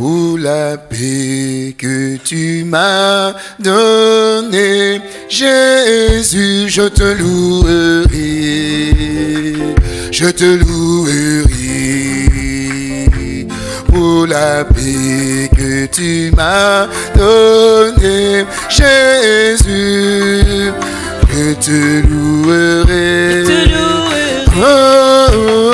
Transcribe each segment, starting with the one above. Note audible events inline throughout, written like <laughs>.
pour la paix que tu m'as donnée. Jésus, je te louerai, je te louerai pour la paix que tu m'as donnée. Jésus, je te louerai. Oh, oh, oh.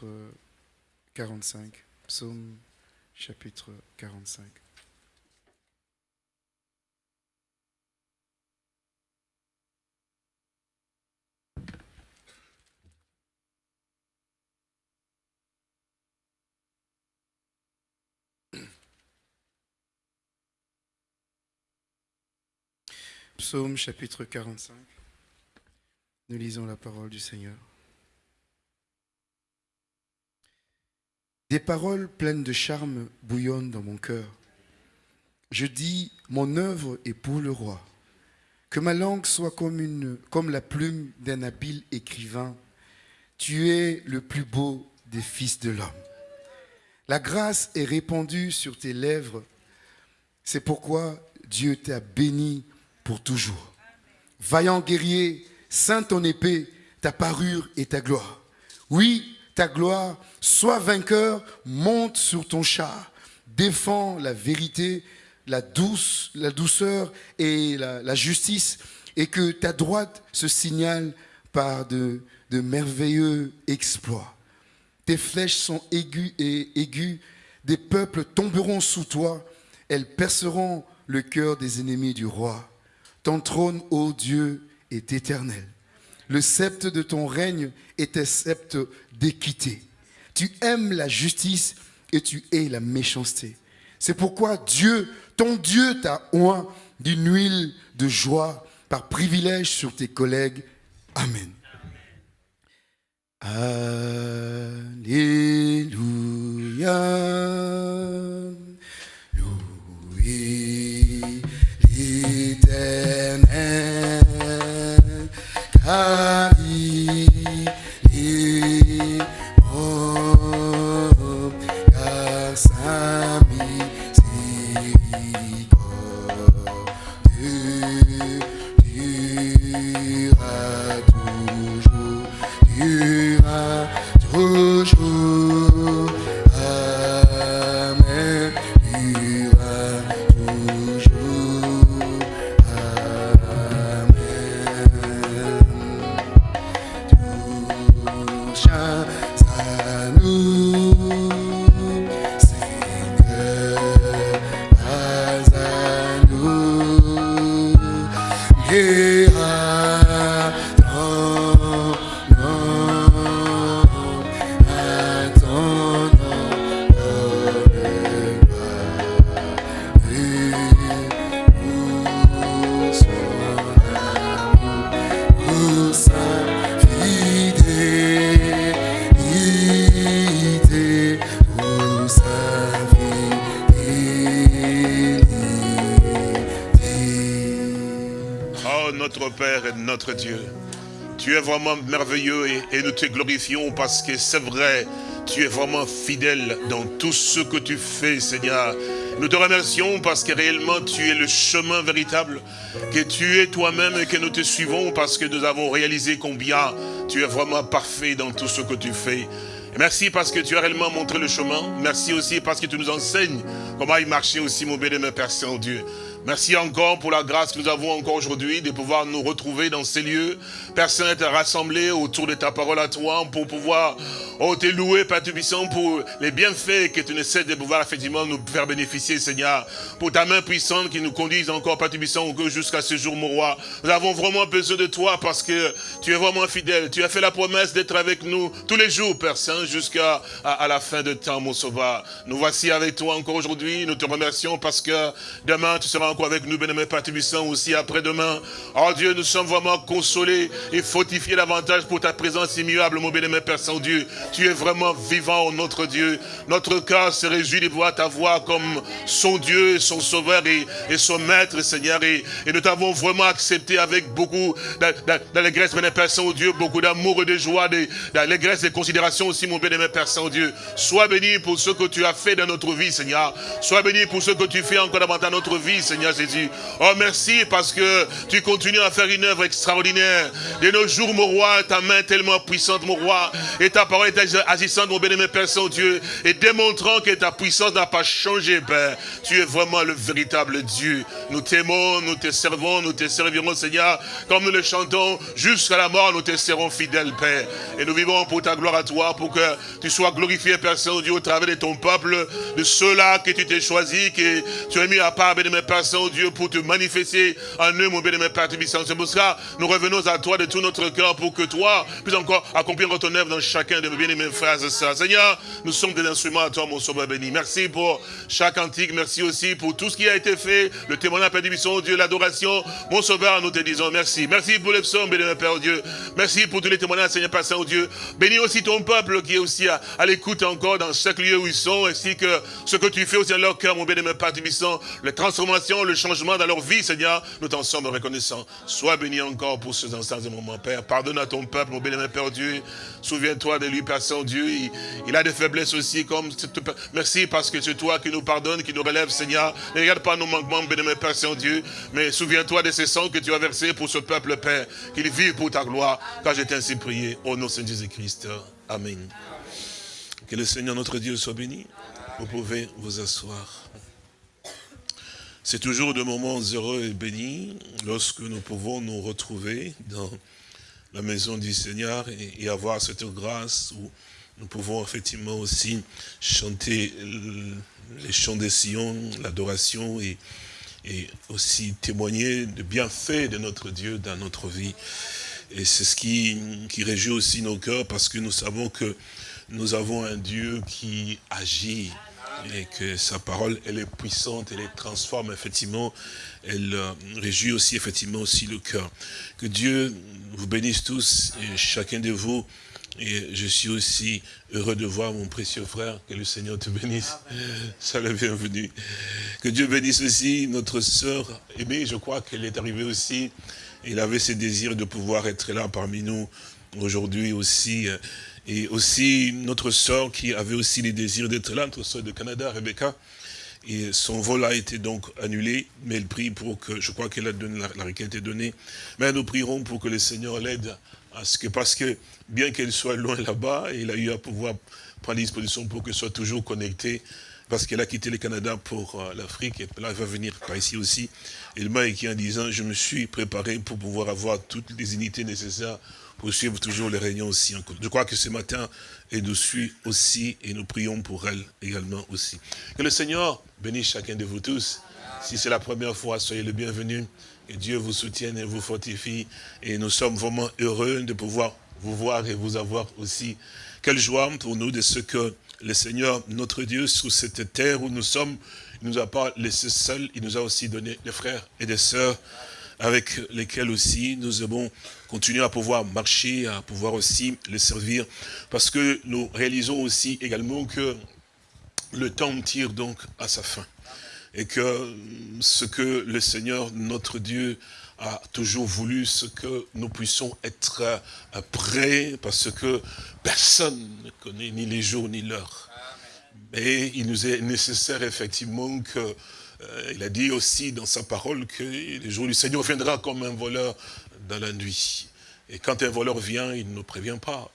Chapitre 45. Psaume chapitre 45. Psaume chapitre 45. Nous lisons la parole du Seigneur. Des paroles pleines de charme bouillonnent dans mon cœur. Je dis, mon œuvre est pour le roi. Que ma langue soit comme, une, comme la plume d'un habile écrivain. Tu es le plus beau des fils de l'homme. La grâce est répandue sur tes lèvres. C'est pourquoi Dieu t'a béni pour toujours. Vaillant guerrier, saint ton épée, ta parure et ta gloire. Oui, ta gloire, sois vainqueur, monte sur ton char, défends la vérité, la, douce, la douceur et la, justice, et que ta droite se signale par de, de merveilleux exploits. Tes flèches sont aiguës et aiguës, des peuples tomberont sous toi, elles perceront le cœur des ennemis du roi. Ton trône, ô Dieu, est éternel. Le sceptre de ton règne est sceptre d'équité. Tu aimes la justice et tu hais la méchanceté. C'est pourquoi Dieu, ton Dieu t'a oint d'une huile de joie par privilège sur tes collègues. Amen. Alléluia. Car Dieu. Tu es vraiment merveilleux et, nous te glorifions parce que c'est vrai, tu es vraiment fidèle dans tout ce que tu fais, Seigneur. Nous te remercions parce que réellement tu es le chemin véritable, que tu es toi-même et que nous te suivons parce que nous avons réalisé combien tu es vraiment parfait dans tout ce que tu fais. merci parce que tu as réellement montré le chemin. Merci aussi parce que tu nous enseignes comment y marcher aussi, mon béni, Père Saint-Dieu. Merci encore pour la grâce que nous avons encore aujourd'hui de pouvoir nous retrouver dans ces lieux. Père Saint, rassemblés autour de ta parole à toi pour pouvoir oh, te louer, Père Tubissant, pour les bienfaits que tu ne cesses de pouvoir effectivement nous faire bénéficier, Seigneur. Pour ta main puissante qui nous conduise encore, Père Tubissant, jusqu'à ce jour, mon roi. Nous avons vraiment besoin de toi parce que tu es vraiment fidèle. Tu as fait la promesse d'être avec nous tous les jours, Père Saint, jusqu'à à, la fin de temps, mon sauveur. Nous voici avec toi encore aujourd'hui. Nous te remercions parce que demain, tu seras encore avec nous, bien-aimé Père aussi après-demain. Oh Dieu, nous sommes vraiment consolés et fortifiés davantage pour ta présence immuable, mon bien-aimé Père Saint-Dieu. Tu es vraiment vivant, notre Dieu. Notre cœur se réjouit de voir ta voix comme son Dieu, son Sauveur et, son Maître, Seigneur. Et, nous t'avons vraiment accepté avec beaucoup d'allégresse, bien-aimé Père Saint-Dieu, beaucoup d'amour et de joie, d'allégresse et de considération aussi, mon bien-aimé Père Saint-Dieu. Sois béni pour ce que tu as fait dans notre vie, Seigneur. Sois béni pour ce que tu fais encore davantage dans notre vie, Seigneur. Oh, merci parce que tu continues à faire une œuvre extraordinaire. De nos jours, mon roi, ta main tellement puissante, mon roi, et ta parole est agissante, mon bénémoine Père Saint-Dieu, et démontrant que ta puissance n'a pas changé, Père. Tu es vraiment le véritable Dieu. Nous t'aimons, nous te servons, nous te servirons, Seigneur, comme nous le chantons, jusqu'à la mort, nous te serons fidèles, Père. Et nous vivons pour ta gloire à toi, pour que tu sois glorifié, Père Saint-Dieu, au travers de ton peuple, de ceux-là que tu t'es choisi, que tu as mis à part, bénémoine Père Saint Dieu, pour te manifester en eux, mon bien-aimé Père Tubissant. C'est pour ça nous revenons à toi de tout notre cœur pour que toi puisses encore accomplir ton œuvre dans chacun de mes bien-aimés frères et sœurs. Seigneur, nous sommes des instruments à toi, mon sauveur béni. Merci pour chaque antique. Merci aussi pour tout ce qui a été fait, le témoignage, Père Tubissant, Dieu, l'adoration. Mon sauveur, nous te disons merci. Merci pour les psaumes, bien-aimé Père Dieu. Merci pour tous les témoignages, Seigneur Père Saint-Dieu. Bénis aussi ton peuple qui est aussi à, l'écoute encore dans chaque lieu où ils sont, ainsi que ce que tu fais aussi dans leur cœur, mon bien-aimé Père Tubissant, les le changement dans leur vie, Seigneur, nous t'en sommes reconnaissants. Sois béni encore pour ce instants et moments, Père. Pardonne à ton peuple, mon béni, Père Dieu. Souviens-toi de lui, Père Saint-Dieu. Il, a des faiblesses aussi, comme... Merci parce que c'est toi qui nous pardonne, qui nous relève, Seigneur. Ne regarde pas nos manquements, béni, Père Saint-Dieu. Mais souviens-toi de ces sangs que tu as versés pour ce peuple, Père. Qu'il vive pour ta gloire, car j'ai ainsi prié. Au nom de Saint Jésus-Christ. Amen. Que le Seigneur notre Dieu soit béni. Vous pouvez vous asseoir. C'est toujours de moments heureux et bénis lorsque nous pouvons nous retrouver dans la maison du Seigneur et, avoir cette grâce où nous pouvons effectivement aussi chanter les chants des Sion, l'adoration et, aussi témoigner de bienfaits de notre Dieu dans notre vie. Et c'est ce qui, qui réjouit aussi nos cœurs parce que nous savons que nous avons un Dieu qui agit et que sa parole, elle est puissante, elle transforme effectivement, elle euh, réjouit aussi effectivement aussi le cœur. Que Dieu vous bénisse tous et chacun de vous. Et je suis aussi heureux de voir mon précieux frère, que le Seigneur te bénisse. Ça le bienvenu. Que Dieu bénisse aussi notre sœur aimée, je crois qu'elle est arrivée aussi. Il avait ce désir de pouvoir être là parmi nous aujourd'hui aussi. Et aussi notre sœur qui avait aussi les désirs d'être là, notre sœur de Canada, Rebecca. Et son vol a été donc annulé, mais elle prie pour que, je crois qu'elle a donné, la, a été donnée. Mais nous prierons pour que le Seigneur l'aide à ce que, parce que bien qu'elle soit loin là-bas, il a eu à pouvoir prendre disposition pour qu'elle soit toujours connectée, parce qu'elle a quitté le Canada pour euh, l'Afrique, et là elle va venir par ici aussi. Elle m'a écrit en disant, je me suis préparé pour pouvoir avoir toutes les unités nécessaires pour suivre toujours les réunions aussi. Je crois que ce matin, elle nous suit aussi et nous prions pour elle également aussi. Que le Seigneur bénisse chacun de vous tous. Si c'est la première fois, soyez le bienvenu. Que Dieu vous soutienne et vous fortifie. Et nous sommes vraiment heureux de pouvoir vous voir et vous avoir aussi. Quelle joie pour nous de ce que le Seigneur, notre Dieu, sous cette terre où nous sommes, il nous a pas laissé seuls, il nous a aussi donné des frères et des sœurs avec lesquels aussi nous avons continuer à pouvoir marcher, à pouvoir aussi les servir, parce que nous réalisons aussi également que le temps tire donc à sa fin. Et que ce que le Seigneur, notre Dieu, a toujours voulu ce que nous puissions être euh, prêts, parce que personne ne connaît ni les jours ni l'heure. Mais il nous est nécessaire effectivement que, euh, il a dit aussi dans sa parole que le jour du Seigneur viendra comme un voleur dans la nuit. Et quand un voleur vient, il ne nous prévient pas.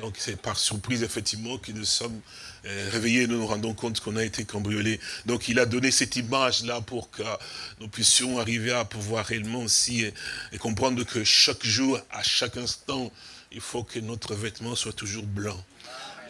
Donc c'est par surprise, effectivement, que nous sommes euh, réveillés, nous nous rendons compte qu'on a été cambriolés. Donc il a donné cette image-là pour que nous puissions arriver à pouvoir réellement aussi et, comprendre que chaque jour, à chaque instant, il faut que notre vêtement soit toujours blanc.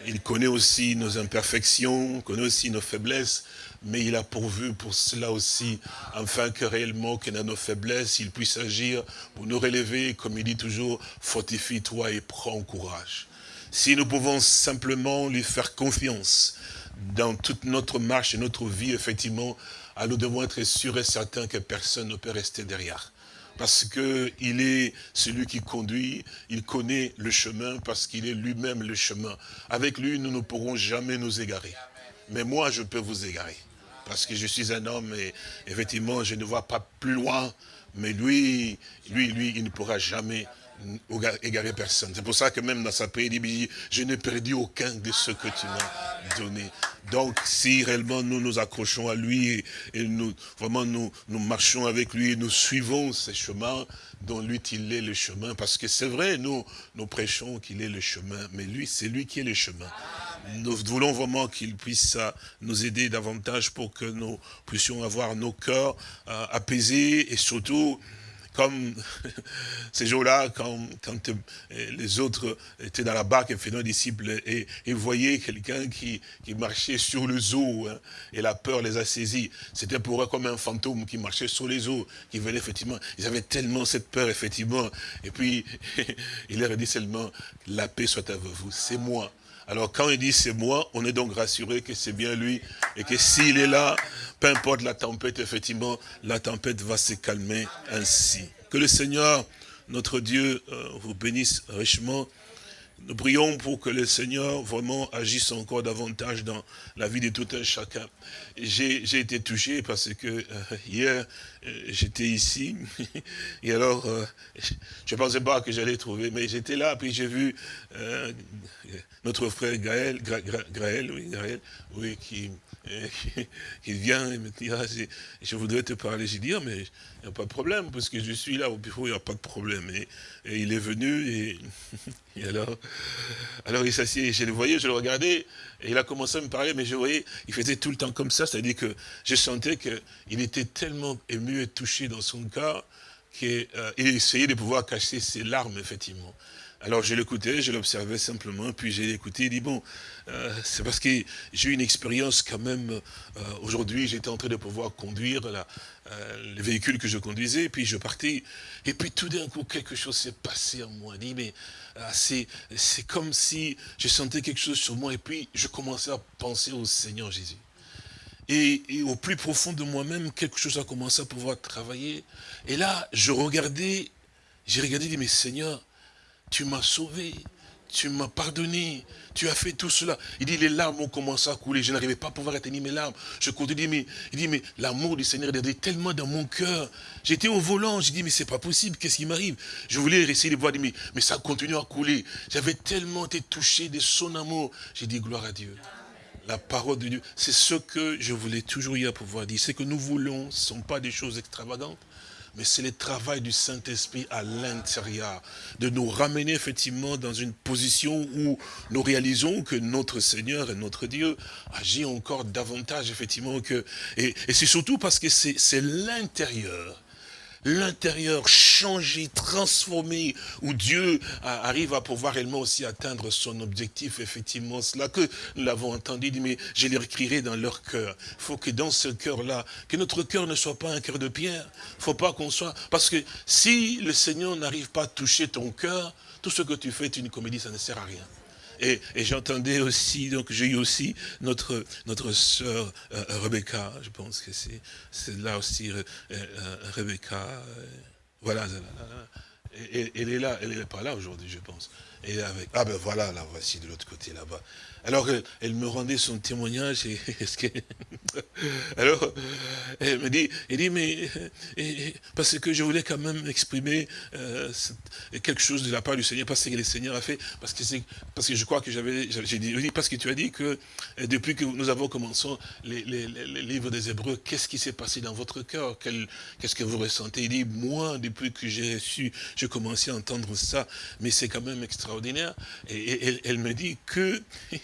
Il connaît aussi nos imperfections, connaît aussi nos faiblesses, mais il a pourvu pour cela aussi, afin que réellement, que dans nos faiblesses, il puisse agir pour nous relever, comme il dit toujours, fortifie-toi et prends courage. Si nous pouvons simplement lui faire confiance dans toute notre marche et notre vie, effectivement, nous devons être sûrs et certains que personne ne peut rester derrière. Parce qu'il est celui qui conduit, il connaît le chemin parce qu'il est lui-même le chemin. Avec lui, nous ne pourrons jamais nous égarer. Mais moi, je peux vous égarer. Parce que je suis un homme et effectivement, je ne vois pas plus loin. Mais lui, lui, lui, il ne pourra jamais égarer personne. C'est pour ça que même dans sa prière, il dit, je n'ai perdu aucun de ce que tu m'as donné. Donc, si réellement nous nous accrochons à lui et, nous vraiment nous, nous marchons avec lui et nous suivons ses chemins, dont lui, il est le chemin. Parce que c'est vrai, nous, nous prêchons qu'il est le chemin, mais lui, c'est lui qui est le chemin. Nous voulons vraiment qu'il puisse euh, nous aider davantage pour que nous puissions avoir nos cœurs euh, apaisés et surtout comme <laughs> ces jours-là, quand, quand, euh, les autres étaient dans la barque et faisaient disciples et, et voyaient quelqu'un qui, qui, marchait sur le eaux hein, et la peur les a saisis. C'était pour eux comme un fantôme qui marchait sur les eaux, qui venait effectivement. Ils avaient tellement cette peur, effectivement. Et puis, <laughs> il leur a dit seulement, la paix soit avec vous, c'est moi. Alors quand il dit c'est moi, on est donc rassuré que c'est bien lui et que s'il est là, peu importe la tempête, effectivement, la tempête va se calmer ainsi. Que le Seigneur, notre Dieu, euh, vous bénisse richement nous prions pour que le Seigneur vraiment agisse encore davantage dans la vie de tout un chacun. J'ai été touché parce que euh, hier, euh, j'étais ici, <laughs> et alors, euh, je ne pensais pas que j'allais trouver, mais j'étais là, puis j'ai vu notre frère Gaël, Gaël, oui, Gaël, oui, qui, <laughs> qui, vient et me dit, ah, je voudrais te parler. J'ai dit, ah, mais il n'y a pas de problème, parce que je suis là au bureau, il n'y a pas de problème. Et, il est venu, <laughs> et, alors, alors il s'assied, je le voyais, je le regardais, et il a commencé à me parler, mais je voyais, il faisait tout le temps comme ça, c'est-à-dire que je sentais qu'il était tellement ému et touché dans son cœur, qu'il euh, essayait de pouvoir cacher ses larmes, effectivement. Alors je l'écoutais, je l'observais simplement, puis j'ai écouté, il dit, bon, euh, c'est parce que j'ai eu une expérience quand même, euh, aujourd'hui j'étais en train de pouvoir conduire la, euh, le véhicule que je conduisais, puis je partais, et puis tout d'un coup quelque chose s'est passé en moi, dit, mais c'est comme si je sentais quelque chose sur moi, et puis je commençais à penser au Seigneur Jésus. Et, et, au plus profond de moi-même, quelque chose a commencé à pouvoir travailler. Et là, je regardais, j'ai regardé, dit, mais Seigneur, tu m'as sauvé, tu m'as pardonné, tu as fait tout cela. Il dit, les larmes ont commencé à couler, je n'arrivais pas à pouvoir éteindre mes larmes. Je continue, mais il dit, mais l'amour du Seigneur est tellement dans mon cœur. J'étais au volant, j'ai dit, mais c'est pas possible, qu'est-ce qui m'arrive? Je voulais essayer de voir, mais, mais ça continue à couler. J'avais tellement été touché de son amour. J'ai dit, gloire à Dieu. La parole de Dieu, c'est ce que je voulais toujours y pouvoir dire. Ce que nous voulons, ce ne sont pas des choses extravagantes, mais c'est le travail du Saint-Esprit à l'intérieur, de nous ramener effectivement dans une position où nous réalisons que notre Seigneur et notre Dieu agit encore davantage effectivement et c'est surtout parce que c'est l'intérieur l'intérieur changé, transformé, où Dieu arrive à pouvoir réellement aussi atteindre son objectif, effectivement. Cela que nous l'avons entendu, mais je les écrirai dans leur cœur. Il faut que dans ce cœur-là, que notre cœur ne soit pas un cœur de pierre. Il faut pas qu'on soit... Parce que si le Seigneur n'arrive pas à toucher ton cœur, tout ce que tu fais est une comédie, ça ne sert à rien. Et, j'entendais aussi, donc j'ai eu aussi notre, notre sœur euh, Rebecca, je pense que c'est là aussi euh, euh, Rebecca, voilà, elle est là, elle n'est pas là aujourd'hui, je pense. Et avec, ah ben voilà, la voici de l'autre côté là-bas. Alors elle, me rendait son témoignage et, <laughs> autre. <laughs> Alors, elle me dit, il dit, mais, parce que je voulais quand même exprimer euh, quelque chose de la part du Seigneur, parce que le Seigneur a fait, parce que parce que je crois que j'avais, j'ai dit, parce que tu as dit que euh, depuis que nous avons commencé les, livres des Hébreux, qu'est-ce qui s'est passé dans votre cœur? Qu'est-ce que vous ressentez? Il dit, moi, depuis que j'ai su, j'ai commencé à entendre ça, mais c'est quand même extraordinaire. Et, elle me dit que, <laughs>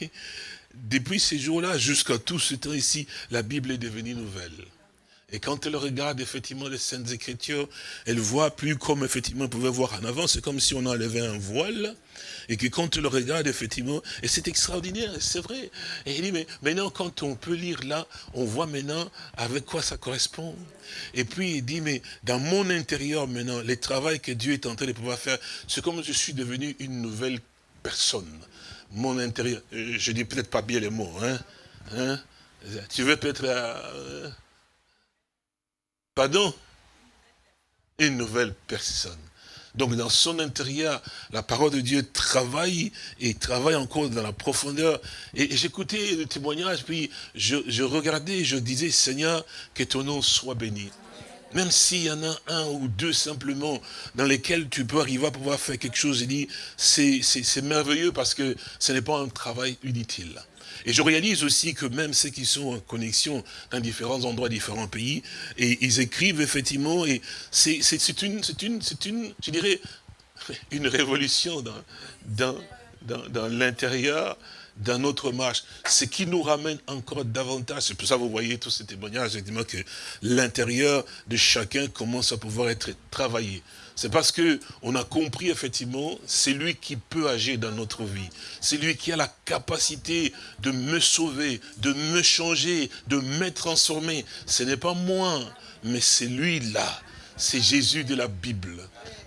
depuis ces jours-là jusqu'à tout ce temps ici, la Bible est devenue nouvelle. Et quand elle regarde effectivement les Saintes Écritures, elle voit plus comme effectivement elle pouvait voir en avant, c'est comme si on enlevait un voile, et quand elle regarde effectivement, et c'est extraordinaire, c'est vrai. Et il dit, mais maintenant quand on peut lire là, on voit maintenant avec quoi ça correspond. Et puis il dit, mais dans mon intérieur maintenant, le travail que Dieu est en train de pouvoir faire, c'est comme je suis devenu une nouvelle personne mon intérieur. Euh, je dis peut-être pas bien les mots. Hein? hein? Tu veux peut-être... Euh, pardon? Une nouvelle personne. Donc dans son intérieur, la parole de Dieu travaille et travaille encore dans la profondeur. Et, j'écoutais le témoignage, puis je, je regardais, je disais, Seigneur, que ton nom soit béni. Même s'il y en a un ou deux simplement dans lesquels tu peux arriver à pouvoir faire quelque chose, il dit, c'est merveilleux parce que ce n'est pas un travail inutile. Et je réalise aussi que même ceux qui sont en connexion dans différents endroits, différents pays, et ils écrivent effectivement, et c'est une, une, une, je dirais, <laughs> une révolution dans, dans, dans, dans l'intérieur dans notre marche, ce qui nous ramène encore davantage. C'est pour ça que vous voyez tous ces témoignages, effectivement, que l'intérieur de chacun commence à pouvoir être travaillé. C'est parce que on a compris, effectivement, c'est lui qui peut agir dans notre vie. C'est lui qui a la capacité de me sauver, de me changer, de me transformer. Ce n'est pas moi, mais c'est lui là. C'est Jésus de la Bible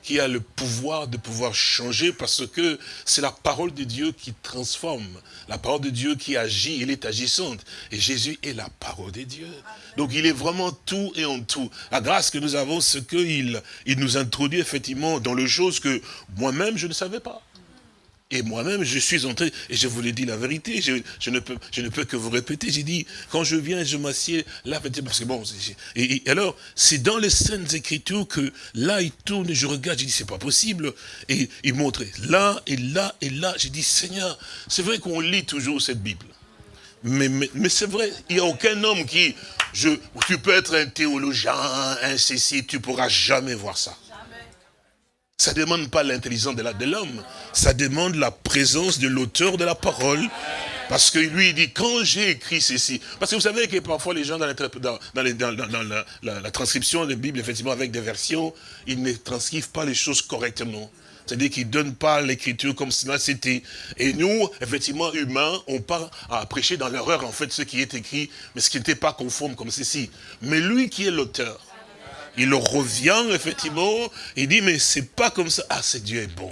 qui a le pouvoir de pouvoir changer parce que c'est la parole de Dieu qui transforme. La parole de Dieu qui agit, elle est agissante. Et Jésus est la parole de Dieu. Donc il est vraiment tout et en tout. La grâce que nous avons, c'est qu'il il nous introduit effectivement dans les choses que moi-même je ne savais pas. Et moi-même, je suis entré, et je vous l'ai dit la vérité, je, ne peux, je ne peux que vous répéter, j'ai dit, quand je viens, je m'assieds là, parce que bon, et, alors, c'est dans les scènes écritures que là, il tourne, et je regarde, j'ai dit, c'est pas possible, et il montre là, et là, et là, j'ai dit, Seigneur, c'est vrai qu'on lit toujours cette Bible, mais, mais, c'est vrai, il n'y a aucun homme qui, je, tu peux être un théologien, un ceci, tu pourras jamais voir ça. Ça ne demande pas l'intelligence de l'homme, ça demande la présence de l'auteur de la parole. Parce que lui, il dit, quand j'ai écrit ceci, parce que vous savez que parfois les gens dans, la, transcription de la Bible, effectivement, avec des versions, ils ne transcrivent pas les choses correctement. C'est-à-dire qu'ils ne donnent pas l'écriture comme cela c'était. Et nous, effectivement, humains, on part à prêcher dans l'erreur, en fait, ce qui est écrit, mais ce qui n'était pas conforme comme ceci. Mais lui qui est l'auteur, il revient, effectivement, il dit, mais c'est pas comme ça. Ah, c'est Dieu est bon.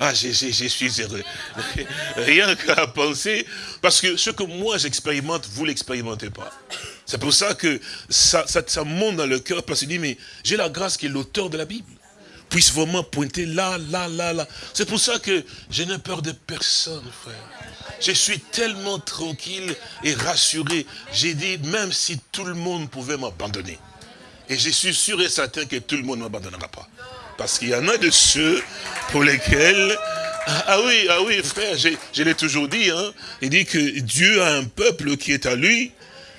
Ah, je, suis heureux. Rien qu'à penser, parce que ce que moi j'expérimente, vous l'expérimentez pas. C'est pour ça que ça, ça, monte dans le cœur, parce qu'il dit, mais j'ai la grâce qui est l'auteur de la Bible puisse vraiment pointer là, là, là, là. C'est pour ça que je n'ai peur de personne, frère. Je suis tellement tranquille et rassuré. J'ai dit, même si tout le monde pouvait m'abandonner, et je suis sûr et certain que tout le monde ne m'abandonnera pas. Parce qu'il y en a de ceux pour lesquels... Ah oui, ah oui, frère, je, l'ai toujours dit. Hein, il dit que Dieu a un peuple qui est à lui.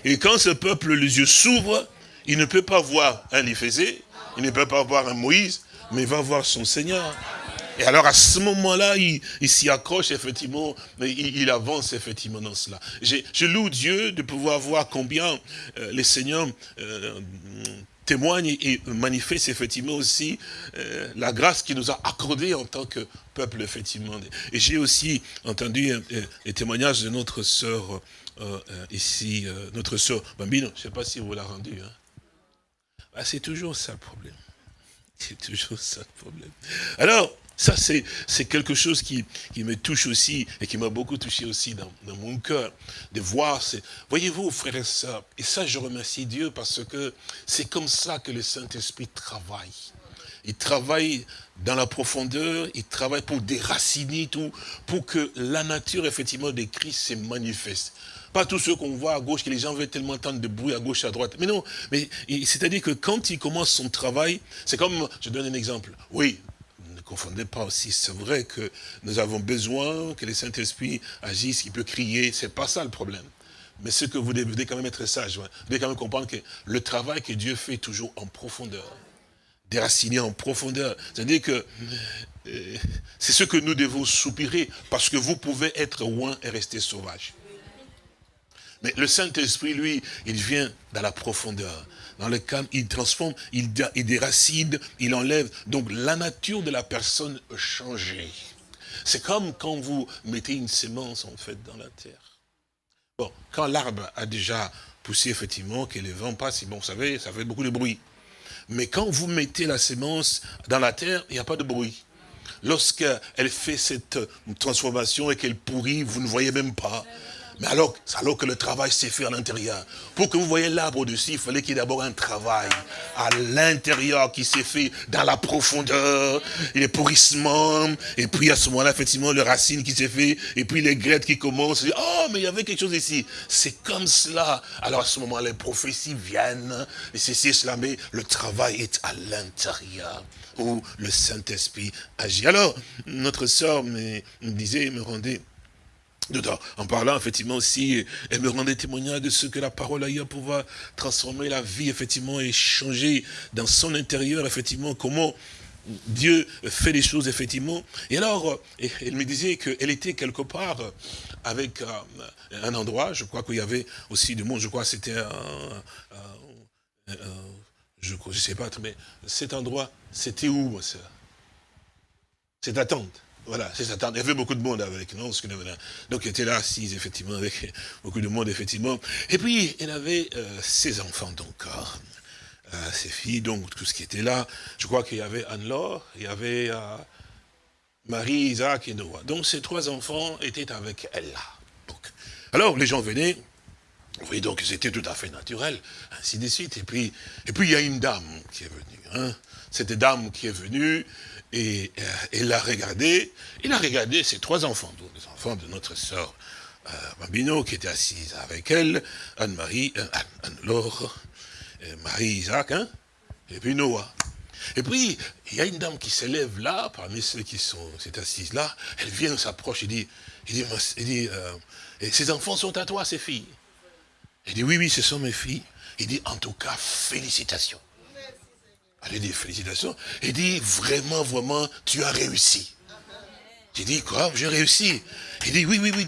Et quand ce peuple, les yeux s'ouvrent, il ne peut pas voir un Éphésé, il ne peut pas voir un Moïse, mais il va voir son Seigneur. Et alors à ce moment-là, il, s'y accroche effectivement, mais il, avance effectivement dans cela. Je, loue Dieu de pouvoir voir combien euh, les seigneurs euh, témoignent et manifestent effectivement aussi euh, la grâce qu'il nous a accordée en tant que peuple effectivement. Et j'ai aussi entendu les témoignages de notre sœur ici, notre sœur Bambino, je ne sais pas si vous l'a rendu. Hein. Ah, c'est toujours ça le problème. C'est toujours ça le problème. Alors, ça, c'est quelque chose qui, me touche aussi et qui m'a beaucoup touché aussi dans, mon cœur, de voir. Voyez-vous, frères et sœurs, et ça, je remercie Dieu parce que c'est comme ça que le Saint-Esprit travaille. il travaille dans la profondeur, il travaille pour déraciner tout, pour que la nature, effectivement, de Christ se manifeste. Pas tous ceux qu'on voit à gauche, que les gens veulent tellement entendre de bruit à gauche, à droite. Mais non, mais c'est-à-dire que quand il commence son travail, c'est comme, je donne un exemple. Oui, confondez pas aussi, c'est vrai que nous avons besoin que le Saint-Esprit agisse, qu'il peut crier, c'est pas ça le problème. Mais ce que vous devez quand même être sage, vous devez quand même comprendre que le travail que Dieu fait toujours en profondeur, déraciné en profondeur, c'est-à-dire que euh, c'est ce que nous devons soupirer, parce que vous pouvez être loin et rester sauvage. Mais le Saint-Esprit, lui, il vient dans la profondeur, dans le calme, il transforme, il, déracine, il enlève. Donc la nature de la personne a changé. C'est comme quand vous mettez une sémence, en fait, dans la terre. Bon, quand l'arbre a déjà poussé, effectivement, que les vents passent, bon, vous savez, ça fait beaucoup de bruit. Mais quand vous mettez la sémence dans la terre, il n'y a pas de bruit. Lorsqu'elle fait cette transformation et qu'elle pourrit, vous ne voyez même pas. Mais alors, alors que le travail s'est fait à l'intérieur. Pour que vous voyez l'arbre au-dessus, il fallait qu'il y ait d'abord un travail à l'intérieur qui s'est fait dans la profondeur, les pourrissements, et puis à ce moment-là, effectivement, le racine qui s'est fait, et puis les grettes qui commencent. Oh, mais il y avait quelque chose ici. C'est comme cela. Alors à ce moment, les prophéties viennent, et c'est cela, mais le travail est à l'intérieur où le Saint-Esprit agit. Alors, notre sœur me disait, me rendait en parlant, effectivement, aussi, elle me rendait témoignage de ce que la parole a eu à pouvoir transformer la vie, effectivement, et changer dans son intérieur, effectivement, comment Dieu fait les choses, effectivement. Et alors, elle me disait qu'elle était quelque part avec euh, un endroit, je crois qu'il y avait aussi du monde, je crois que c'était un, je ne sais pas, mais cet endroit, c'était où, moi, ça Cette attente? Voilà, c'est ça. Il y avait beaucoup de monde avec nous. Donc, elle était là assise, effectivement, avec <laughs> beaucoup de monde, effectivement. Et puis, elle avait euh, ses enfants, donc, euh, ses filles, donc, tout ce qui était là. Je crois qu'il y avait Anne-Laure, il y avait euh, Marie, Isaac et Noah. Donc, ces trois enfants étaient avec elle là. Donc, alors, les gens venaient, oui, donc c'était tout à fait naturel, ainsi de suite. Et puis, et puis il y a une dame qui est venue. Hein. Cette dame qui est venue, et euh, il l'a regardé, il a regardé ses trois enfants, les enfants de notre sœur euh, qui était assise avec elle, Anne-Marie, euh, Anne-Laure, Marie-Isaac, hein, et puis Noah. Et puis, il y a une dame qui s'élève là, parmi ceux qui sont assises là, elle vient, s'approche, et dit, il dit, il dit ces enfants sont à toi, ces filles. Il dit, oui, oui, ce sont mes filles. Il dit, en tout cas, félicitations. Elle dit félicitations. Il dit vraiment, vraiment, tu as réussi. J'ai dit quoi? J'ai réussi. Il dit oui, oui, oui.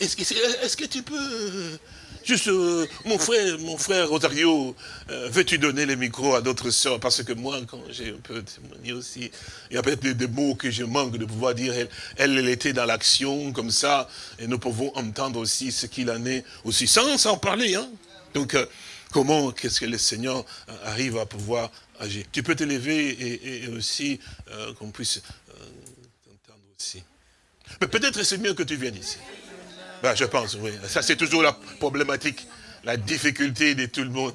Est-ce que tu peux euh, juste euh, mon frère, mon frère Rosario, euh, veux-tu donner le micro à d'autres sœurs? Parce que moi, quand j'ai un peu témoigné aussi, il y a peut-être des, mots que je manque de pouvoir dire. Elle, elle, était dans l'action comme ça, et nous pouvons entendre aussi ce qu'il en est aussi, sans s'en parler. Hein. Donc, comment qu'est-ce que le Seigneur arrive à pouvoir tu peux t'élever et, aussi euh, qu'on puisse euh, t'entendre aussi. Mais peut-être c'est mieux que tu viennes ici. Ben, je pense, oui. Ça, c'est toujours la problématique, la difficulté de tout le monde.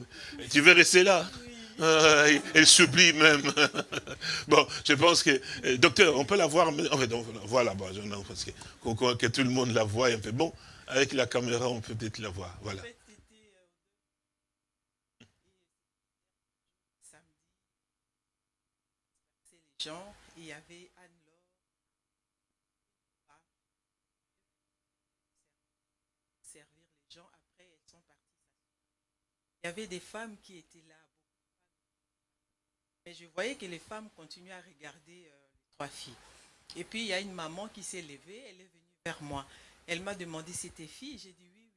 Tu veux rester là? Euh, elle supplie même. <laughs> bon, je pense que, docteur, on peut la voir, en fait, on la voir là-bas, parce que, que, tout le monde la voit un. Bon, avec la caméra, on peut peut-être la voir, voilà. Il y avait Anne-Laure, servir les gens, après elles sont parties. Il y avait des femmes qui étaient là. Mais je voyais que les femmes continuaient à regarder euh, les trois filles. Et puis il y a une maman qui s'est levée, elle est venue vers moi. Elle m'a demandé si c'était fille, j'ai dit oui, oui,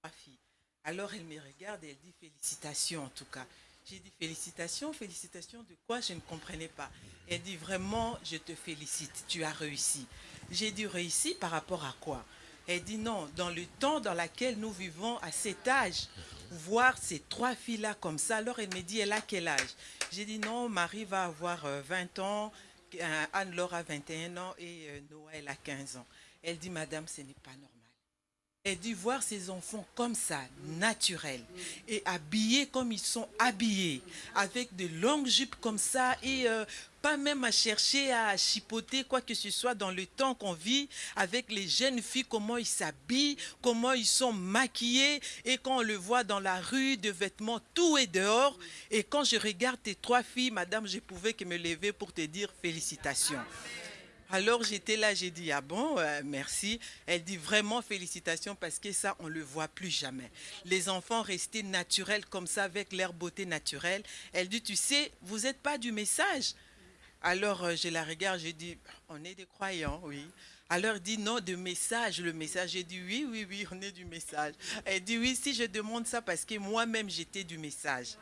trois filles. Alors elle me regarde et elle dit félicitations en tout cas. J'ai dit félicitations, félicitations de quoi Je ne comprenais pas. Elle dit vraiment, je te félicite, tu as réussi. J'ai dit réussi par rapport à quoi? Elle dit non, dans le temps dans lequel nous vivons à cet âge, voir ces trois filles-là comme ça, alors elle me dit, elle a quel âge? J'ai dit non, Marie va avoir 20 euh, ans, euh, Anne-Laure a 21 ans et euh, elle a 15 ans. Elle dit, madame, ce n'est pas normal. Elle dit voir ces enfants comme ça, naturels, et habillés comme ils sont habillés, avec de longues jupes comme ça, et euh, pas même à chercher à chipoter quoi que ce soit dans le temps qu'on vit, avec les jeunes filles, comment ils s'habillent, comment ils sont maquillés, et quand on le voit dans la rue, de vêtements, tout est dehors. Et quand je regarde tes trois filles, madame, je pouvais que me lever pour te dire félicitations. Alors j'étais là, j'ai dit, ah bon, euh, merci. Elle dit vraiment félicitations parce que ça, on ne le voit plus jamais. Les enfants restaient naturels comme ça, avec leur beauté naturelle. Elle dit, tu sais, vous n'êtes pas du message. Alors euh, je la regarde, je dis, on est des croyants, oui. Alors dit, non, de message, le message. J'ai dit, oui, oui, oui, on est du message. Elle dit, oui, si je demande ça parce que moi-même, j'étais du message.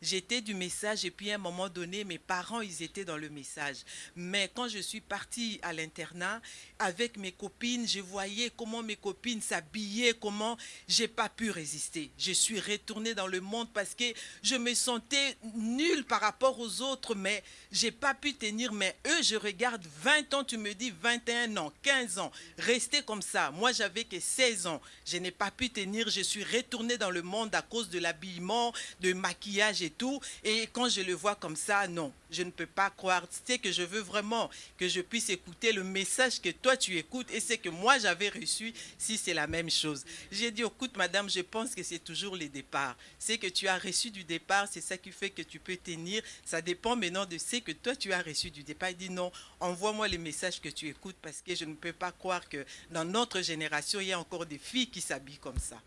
J'étais du message et puis à un moment donné, mes parents, ils étaient dans le message. Mais quand je suis partie à l'internat, avec mes copines, je voyais comment mes copines s'habillaient, comment j'ai pas pu résister. Je suis retournée dans le monde parce que je me sentais nulle par rapport aux autres, mais j'ai pas pu tenir. Mais eux, je regarde 20 ans, tu me dis 21 ans, 15 ans, rester comme ça. Moi, j'avais que 16 ans. Je n'ai pas pu tenir. Je suis retournée dans le monde à cause de l'habillement, de maquillage et tout. Et quand je le vois comme ça, non, je ne peux pas croire. C'est que je veux vraiment que je puisse écouter le message que toi tu écoutes et c'est que moi j'avais reçu si c'est la même chose. J'ai dit, écoute madame, je pense que c'est toujours les départs. C'est que tu as reçu du départ, c'est ça qui fait que tu peux tenir. Ça dépend maintenant de ce que toi tu as reçu du départ. Il dit non, envoie-moi les messages que tu écoutes parce que je ne peux pas croire que dans notre génération, il y a encore des filles qui s'habillent comme ça.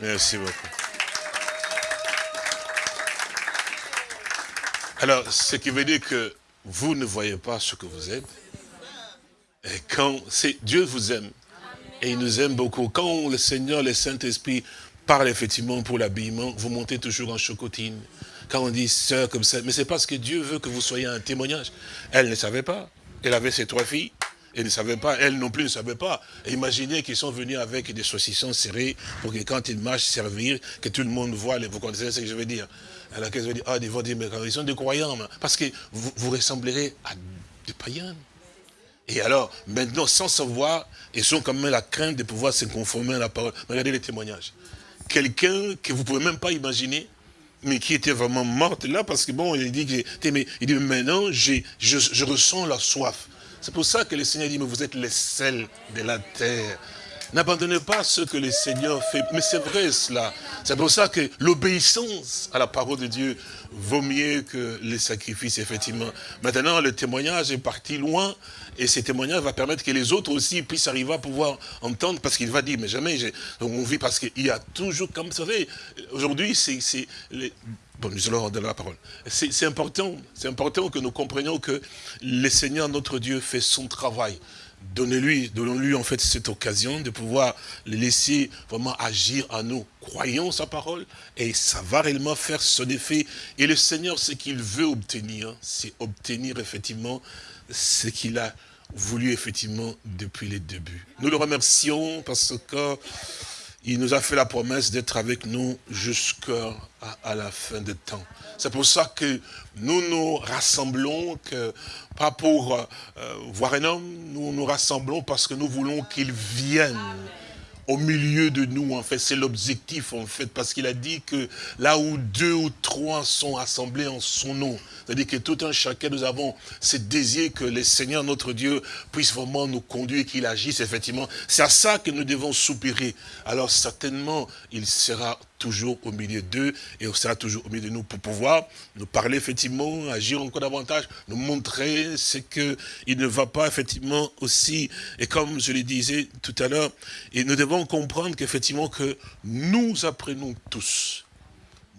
Merci beaucoup. Alors, ce qui veut dire que vous ne voyez pas ce que vous êtes. Et quand Dieu vous aime. Et il nous aime beaucoup. Quand le Seigneur, le Saint-Esprit parle effectivement pour l'habillement, vous montez toujours en chocotine. Quand on dit sœur comme ça, mais c'est parce que Dieu veut que vous soyez un témoignage. Elle ne savait pas. Elle avait ses trois filles. Elle ne savait pas, elle non plus ne savait pas. imaginez qu'ils sont venus avec des saucissons serrés pour que quand ils marchent servir, que tout le monde voit, vous connaissez ce que je veux dire. Alors qu'elles vont dire, ah, ils vont dire, mais ils sont des croyants, parce que vous, vous ressemblerez à des païens. Et alors, maintenant, sans savoir, ils ont quand même la crainte de pouvoir se conformer à la parole. Regardez les témoignages. Quelqu'un que vous ne pouvez même pas imaginer, mais qui était vraiment morte là, parce que bon, il dit, que, mais, maintenant, je, je ressens la soif. C'est pour ça que le Seigneur dit, mais vous êtes les sels de la terre. N'abandonnez pas ce que le Seigneur fait. Mais c'est vrai cela. C'est pour ça que l'obéissance à la parole de Dieu vaut mieux que les sacrifices, effectivement. Maintenant, le témoignage est parti loin. Et ce témoignage va permettre que les autres aussi puissent arriver à pouvoir entendre. Parce qu'il va dire, mais jamais, on vit parce qu'il y a toujours, comme vous savez, aujourd'hui, c'est... Bon, nous allons donner la parole. C'est important, c'est important que nous comprenions que le Seigneur, notre Dieu, fait son travail. Donnez-lui, donnons-lui en fait cette occasion de pouvoir le laisser vraiment agir en nous. Croyons sa parole et ça va réellement faire son effet. Et le Seigneur, ce qu'il veut obtenir, c'est obtenir effectivement ce qu'il a voulu effectivement depuis les débuts. Nous le remercions parce que il nous a fait la promesse d'être avec nous jusqu'à la fin des temps. C'est pour ça que nous nous rassemblons, que, pas pour euh, voir un homme, nous nous rassemblons parce que nous voulons qu'il vienne au milieu de nous, en fait, c'est l'objectif, en fait, parce qu'il a dit que là où deux ou trois sont assemblés en son nom, c'est-à-dire que tout un chacun, nous avons ce désir que le Seigneur, notre Dieu, puisse vraiment nous conduire, qu'il agisse, effectivement. C'est à ça que nous devons soupirer. Alors, certainement, il sera toujours au milieu d'eux et on sera toujours au milieu de nous pour pouvoir nous parler effectivement, agir encore davantage, nous montrer ce qu'il ne va pas effectivement aussi, et comme je le disais tout à l'heure, nous devons comprendre qu'effectivement que nous apprenons tous.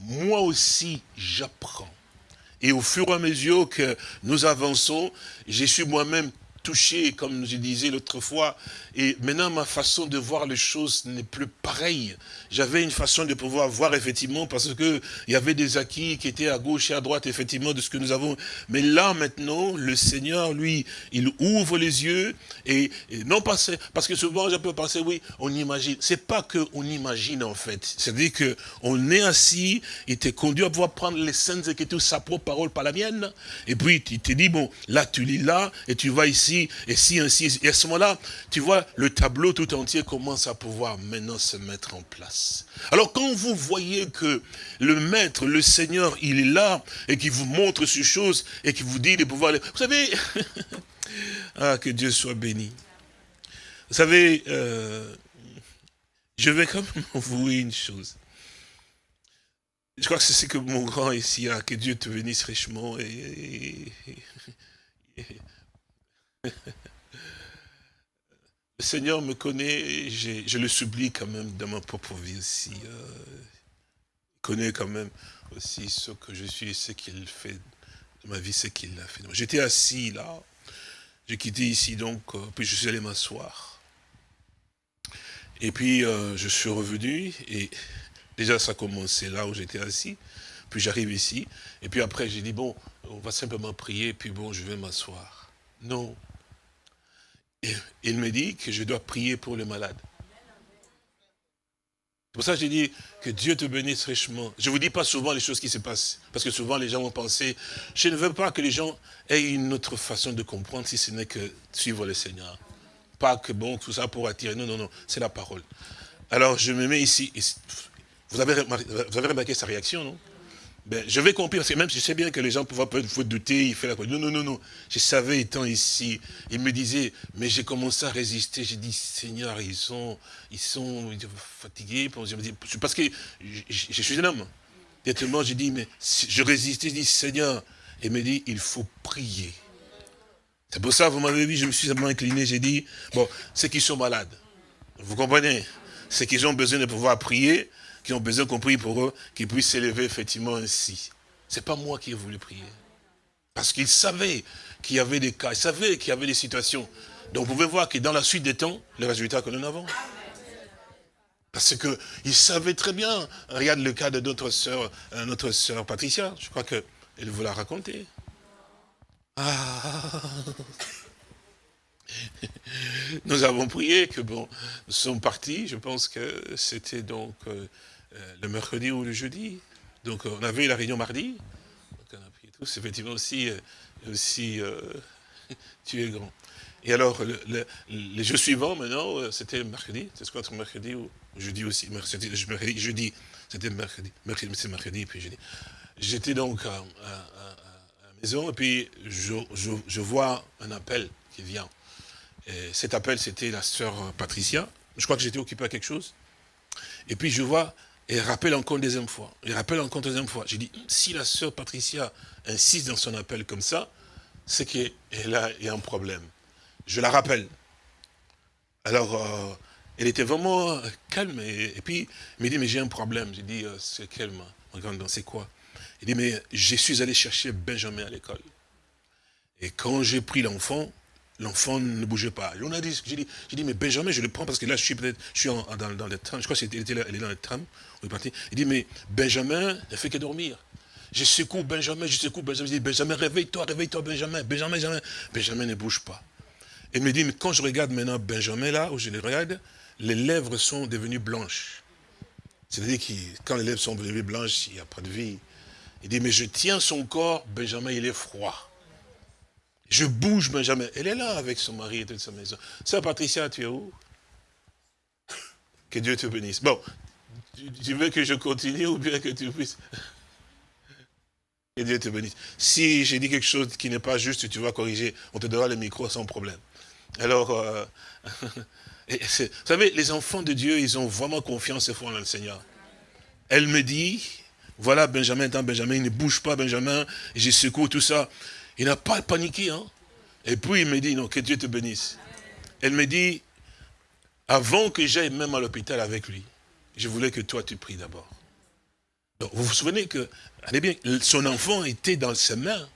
Moi aussi, j'apprends. Et au fur et à mesure que nous avançons, je suis moi-même touché, comme je disais l'autre fois, et maintenant ma façon de voir les choses n'est plus pareille. J'avais une façon de pouvoir voir effectivement, parce que il y avait des acquis qui étaient à gauche et à droite, effectivement, de ce que nous avons. Mais là, maintenant, le Seigneur, lui, il ouvre les yeux, et, non pas, parce que souvent, je peux penser, oui, on imagine. C'est pas que on imagine, en fait. C'est-à-dire que on est assis, il t'est conduit à pouvoir prendre les saintes écritures, sa propre parole, par la mienne, et puis il te dit, bon, là, tu lis là, et tu vas ici, et si, ainsi. Et à ce moment-là, tu vois, le tableau tout entier commence à pouvoir maintenant se mettre en place. Alors quand vous voyez que le maître, le Seigneur, il est là, et qu'il vous montre ces choses, et qu'il vous dit de pouvoir... Vous savez, <laughs> ah, que Dieu soit béni. Vous savez, euh, je vais quand même <laughs> avouer une chose. Je crois que c'est ce que mon grand ici a, que Dieu te bénisse richement. Et, <laughs> le Seigneur me connaît, je le supplie quand même dans ma propre vie aussi. Euh, il connaît quand même aussi ce que je suis, ce qu'il fait de ma vie, ce qu'il a fait. J'étais assis là, j'ai quitté ici donc, euh, puis je suis allé m'asseoir. Et puis euh, je suis revenu et Déjà, ça a commencé là où j'étais assis. Puis j'arrive ici. Et puis après, j'ai dit, bon, on va simplement prier. Puis bon, je vais m'asseoir. Non. Il me dit que je dois prier pour les malades. Pour ça, j'ai dit que Dieu te bénisse richement. Je ne vous dis pas souvent les choses qui se passent. Parce que souvent, les gens vont penser, je ne veux pas que les gens aient une autre façon de comprendre si ce n'est que suivre le Seigneur. Pas que, bon, tout ça pour attirer. Non, non, non, c'est la parole. Alors, je me mets ici. Vous avez, remarqué, sa réaction, non? Ben, Je vais comprendre, parce que même je sais bien que les gens peuvent peut douter, il fait la Non, non, non, non. Je savais, étant ici, il me disait, mais j'ai commencé à résister. J'ai dit, Seigneur, ils sont, ils sont fatigués. Parce que je, suis un homme. Directement, j'ai dit, mais je résistais, je dis, Seigneur. Il me dit, il faut prier. C'est pour ça, vous m'avez vu, je me suis simplement incliné, j'ai dit, bon, ceux qui sont malades, vous comprenez? Ceux qui ont besoin de pouvoir prier, qui ont besoin qu'on prie pour eux, qu'ils puissent s'élever effectivement ainsi. Ce n'est pas moi qui ai voulu prier. Parce qu'il savait qu'il y avait des cas, il savait qu'il y avait des situations. Donc vous pouvez voir que dans la suite des temps, le résultat que nous avons. Parce qu'il savait très bien, regarde le cas de notre sœur, euh, notre sœur Patricia, je crois qu'elle vous l'a raconté. Ah <laughs> Nous avons prié que bon, nous sommes partis, je pense que c'était donc euh, le mercredi ou le jeudi. Donc on avait la réunion mardi. Donc on a tous, effectivement aussi, euh, aussi <laughs> tu es grand. Et alors, le, les jours suivants, maintenant, c'était mercredi, c'est quoi, mercredi ou jeudi aussi, mercredi, jeudi, c'était mercredi, mercredi, c'est mercredi, puis jeudi. J'étais donc à, la maison, et puis je, je vois un appel qui vient cet appel, c'était la sœur Patricia. Je crois que j'étais occupé à quelque chose. Et puis je vois, et rappelle encore une deuxième fois. Et rappelle encore une deuxième fois. J'ai dit, si la sœur Patricia insiste dans son appel comme ça, c'est qu'elle a, a un problème. Je la rappelle. Alors, euh, elle était vraiment calme. Et, puis, elle me dit, mais j'ai un problème. J'ai dit, euh, c'est calme. Regarde, c'est quoi? Il dit, mais je suis allé chercher Benjamin à l'école. Et quand j'ai pris l'enfant, L'enfant ne bougeait pas. On a dit, j'ai dit, mais Benjamin, je le prends parce que là, je suis peut-être, je suis dans, dans, le tram. Je crois qu'elle était là, elle est dans le tram. Il dit, mais Benjamin ne fait que dormir. Je secoue Benjamin, je secoue Benjamin. Je dis, Benjamin, réveille-toi, réveille-toi, Benjamin. Benjamin, Benjamin. Benjamin ne bouge pas. Il me dit, mais quand je regarde maintenant Benjamin là, où je le regarde, les lèvres sont devenues blanches. C'est-à-dire que quand les lèvres sont devenues blanches, il n'y a pas de vie. Il dit, mais je tiens son corps, Benjamin, il est froid. Je bouge Benjamin. Elle est là avec son mari et toute sa maison. Sœur Patricia, tu es où? <laughs> Que Dieu te bénisse. Bon, tu, veux que je continue ou bien que tu puisses... Que Dieu te bénisse. Si j'ai dit quelque chose qui n'est pas juste, tu vas corriger. On te donnera le micro sans problème. Alors, euh, <laughs> vous savez, les enfants de Dieu, ils ont vraiment confiance et foi en le Seigneur. Elle me dit, voilà Benjamin, tant Benjamin, il ne bouge pas Benjamin, j'ai secoue tout ça. Il n'a pas paniqué. Hein? Et puis il me dit, non, que Dieu te bénisse. Elle me dit, avant que j'aille même à l'hôpital avec lui, je voulais que toi tu pries d'abord. vous vous souvenez que, allez bien, son enfant était dans ses mains.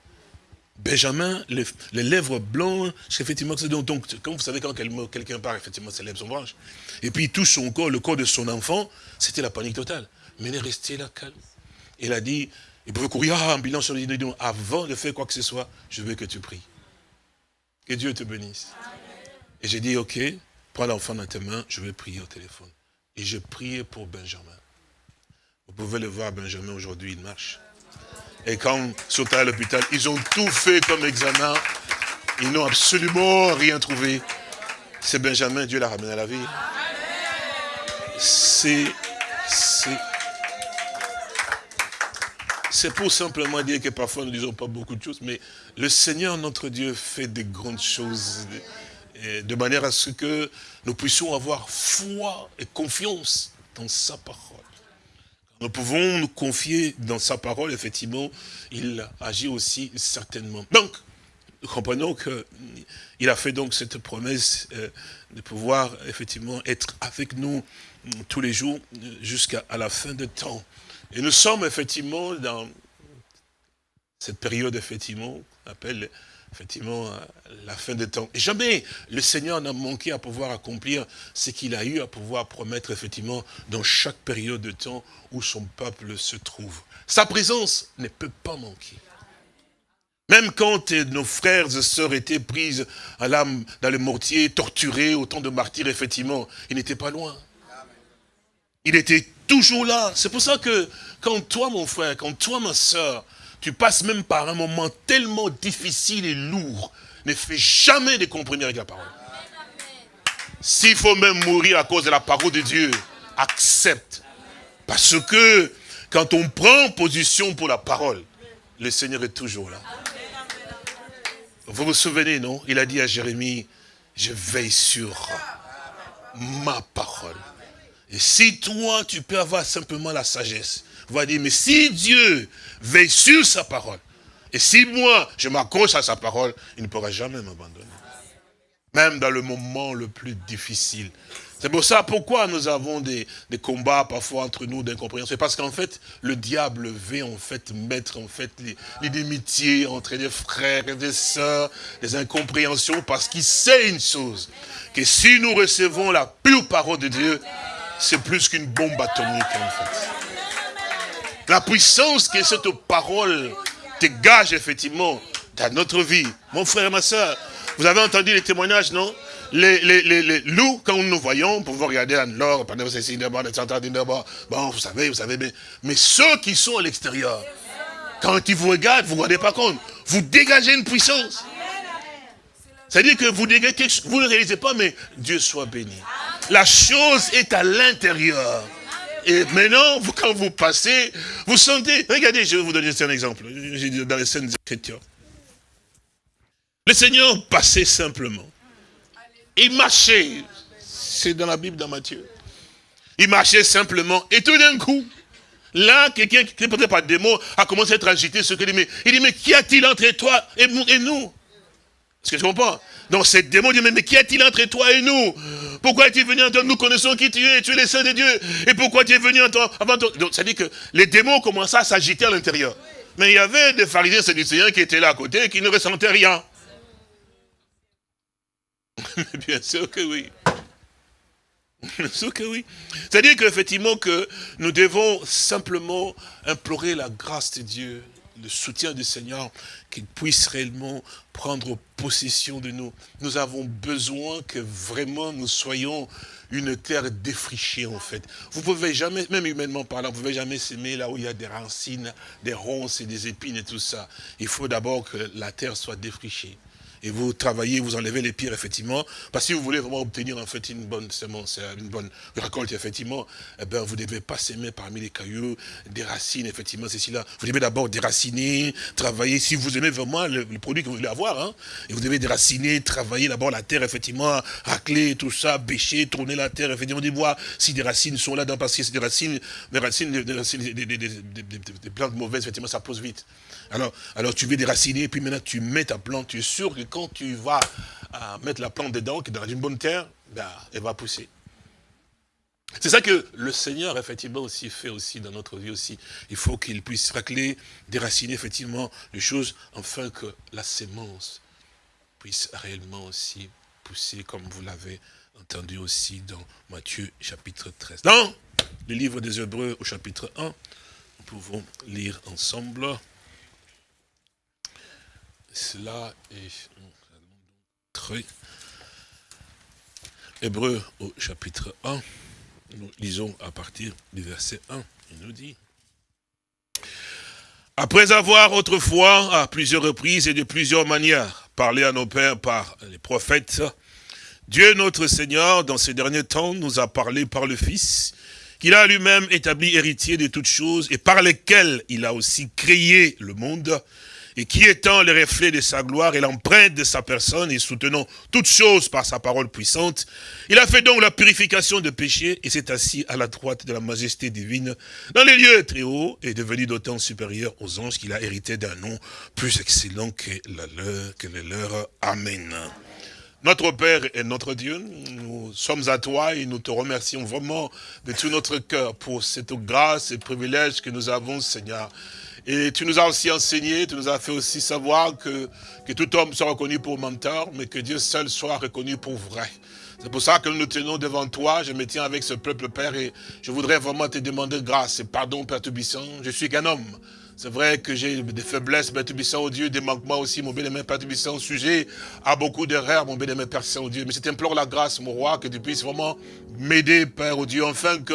Benjamin, les, lèvres blanches, effectivement, donc, comme vous savez, quand quelqu'un part, effectivement, ses lèvres sont blanches. Et puis tout son corps, le corps de son enfant, c'était la panique totale. Mais il est resté là, calme. Il a dit, il pouvait courir, ah, ambulance sur le avant de faire quoi que ce soit, je veux que tu pries. Que Dieu te bénisse. Et j'ai dit, ok, prends l'enfant dans tes mains, je vais prier au téléphone. Et j'ai prié pour Benjamin. Vous pouvez le voir, Benjamin, aujourd'hui, il marche. Et quand sont à l'hôpital, ils ont tout fait comme examen. Ils n'ont absolument rien trouvé. C'est Benjamin, Dieu l'a ramené à la vie. C'est... C'est pour simplement dire que parfois nous ne disons pas beaucoup de choses, mais le Seigneur, notre Dieu, fait des grandes choses de manière à ce que nous puissions avoir foi et confiance dans sa parole. Nous pouvons nous confier dans sa parole, effectivement, il agit aussi certainement. Donc, nous comprenons qu'il a fait donc cette promesse euh, de pouvoir effectivement être avec nous mm, tous les jours euh, jusqu'à la fin de temps. Et nous sommes effectivement dans cette période, effectivement, qu'on appelle effectivement la fin des temps. Et jamais le Seigneur n'a manqué à pouvoir accomplir ce qu'il a eu à pouvoir promettre, effectivement, dans chaque période de temps où son peuple se trouve. Sa présence ne peut pas manquer. Même quand nos frères et sœurs étaient prises à l'âme dans le mortier, torturés, autant de martyrs, effectivement, il n'était pas loin. Il était toujours là. C'est pour ça que quand toi, mon frère, quand toi, ma sœur, tu passes même par un moment tellement difficile et lourd, ne fais jamais de compromis avec la parole. S'il faut même mourir à cause de la parole de Dieu, accepte. Parce que quand on prend position pour la parole, le Seigneur est toujours là. Vous vous souvenez, non? Il a dit à Jérémie, je veille sur ma parole. Et si toi, tu peux avoir simplement la sagesse, va dire, mais si Dieu veille sur sa parole, et si moi, je m'accroche à sa parole, il ne pourra jamais m'abandonner. Même dans le moment le plus difficile. C'est pour ça pourquoi nous avons des, combats parfois entre nous d'incompréhension? C'est parce qu'en fait, le diable veut en fait mettre en fait les, inimitiés entre les frères et les sœurs, les incompréhensions, parce qu'il sait une chose, que si nous recevons la pure parole de Dieu, c'est plus qu'une bombe atomique en fait. La puissance que cette parole dégage effectivement dans notre vie. Mon frère et ma soeur, vous avez entendu les témoignages, non? Les, loups, quand nous voyons, pour vous regarder en l'or, bon, vous savez, vous savez, mais, mais ceux qui sont à l'extérieur, quand ils vous regardent, vous ne vous rendez pas compte, vous dégagez une puissance. C'est-à-dire que vous dégagez quelque chose, vous ne réalisez pas, mais Dieu soit béni. La chose est à l'intérieur. Et maintenant, quand vous passez, vous sentez... Regardez, je vais vous donner un exemple. Dans les scènes Écritures. Le Seigneur passait simplement. Il marchait. C'est dans la Bible, dans Matthieu. Il marchait simplement. Et tout d'un coup, là, quelqu'un qui ne peut pas des mots a commencé à être agité. Ce qu'il dit, mais, il dit, mais qu'y a-t-il entre toi et nous? Est-ce que je comprends? Donc cette démon dit, mais qu'y a-t-il entre toi et nous? Pourquoi es-tu venu en toi? Nous connaissons qui tu es, tu es le Saint de Dieu. Et pourquoi tu es venu en toi? Avant toi? Donc ça dit que les démons commençaient à s'agiter à l'intérieur. Mais il y avait des pharisiens séducéens qui étaient là à côté et qui ne ressentaient rien. <laughs> Bien sûr que oui. Bien sûr que oui. C'est-à-dire qu'effectivement que nous devons simplement implorer la grâce de Dieu, le soutien du Seigneur, qu'il puisse réellement prendre possession de nous. Nous avons besoin que vraiment nous soyons une terre défrichée en fait. Vous pouvez jamais, même humainement parlant, vous pouvez jamais s'aimer là où il y a des racines, des ronces et des épines et tout ça. Il faut d'abord que la terre soit défrichée et vous travaillez, vous enlevez les pires, effectivement, parce que si vous voulez vraiment obtenir en fait une bonne semence, une bonne récolte, effectivement, eh ben, vous ne devez pas s'aimer parmi les cailloux, des racines, effectivement, c'est là. Vous devez d'abord déraciner, travailler, si vous aimez vraiment le, produit que vous voulez avoir, hein, et vous devez déraciner, travailler d'abord la terre, effectivement, racler, tout ça, bêcher, tourner la terre, effectivement, des bois, si des racines sont là-dedans, parce que c'est des racines, des racines, des, des, des, plantes mauvaises, effectivement, ça pose vite. Alors, alors tu veux déraciner, puis maintenant tu mets ta plante, tu es sûr que quand tu vas euh, mettre la plante dedans, qui est dans une bonne terre, ben, elle va pousser. C'est ça que le Seigneur, effectivement, aussi fait aussi dans notre vie aussi. Il faut qu'il puisse racler, déraciner, effectivement, les choses, afin que la sémence puisse réellement aussi pousser, comme vous l'avez entendu aussi dans Matthieu chapitre 13. Dans le livre des Hébreux au chapitre 1, nous pouvons lire ensemble. Cela est très... Hébreu au chapitre 1, nous lisons à partir du verset 1, il nous dit après avoir autrefois, à plusieurs reprises et de plusieurs manières, parlé à nos pères par les prophètes, Dieu notre Seigneur, dans ces derniers temps, nous a parlé par le Fils, qu'il a lui-même établi héritier de toutes choses et par lesquelles il a aussi créé le monde, et qui étant le reflet de sa gloire et l'empreinte de sa personne et soutenant toutes choses par sa parole puissante, il a fait donc la purification de péché et s'est assis à la droite de la majesté divine dans les lieux très hauts et devenu d'autant supérieur aux anges qu'il a hérité d'un nom plus excellent que, le leur, que le leur. Amen. Notre Père et notre Dieu, nous sommes à toi et nous te remercions vraiment de tout notre cœur pour cette grâce et privilège que nous avons, Seigneur. Et tu nous as aussi enseigné, tu nous as fait aussi savoir que, que tout homme soit reconnu pour menteur, mais que Dieu seul soit reconnu pour vrai. C'est pour ça que nous nous tenons devant toi, je me tiens avec ce peuple, Père, et je voudrais vraiment te demander grâce et pardon, Père Tubissant. Je suis qu'un homme. C'est vrai que j'ai des faiblesses, Père Tubissant, au Dieu, des manquements aussi, mon bien-aimé Père Tubissant, sujet à beaucoup d'erreurs, mon bien-aimé Père Saint-Dieu. Mais je t'implore la grâce, mon roi, que tu puisses vraiment m'aider, Père, au Dieu, enfin que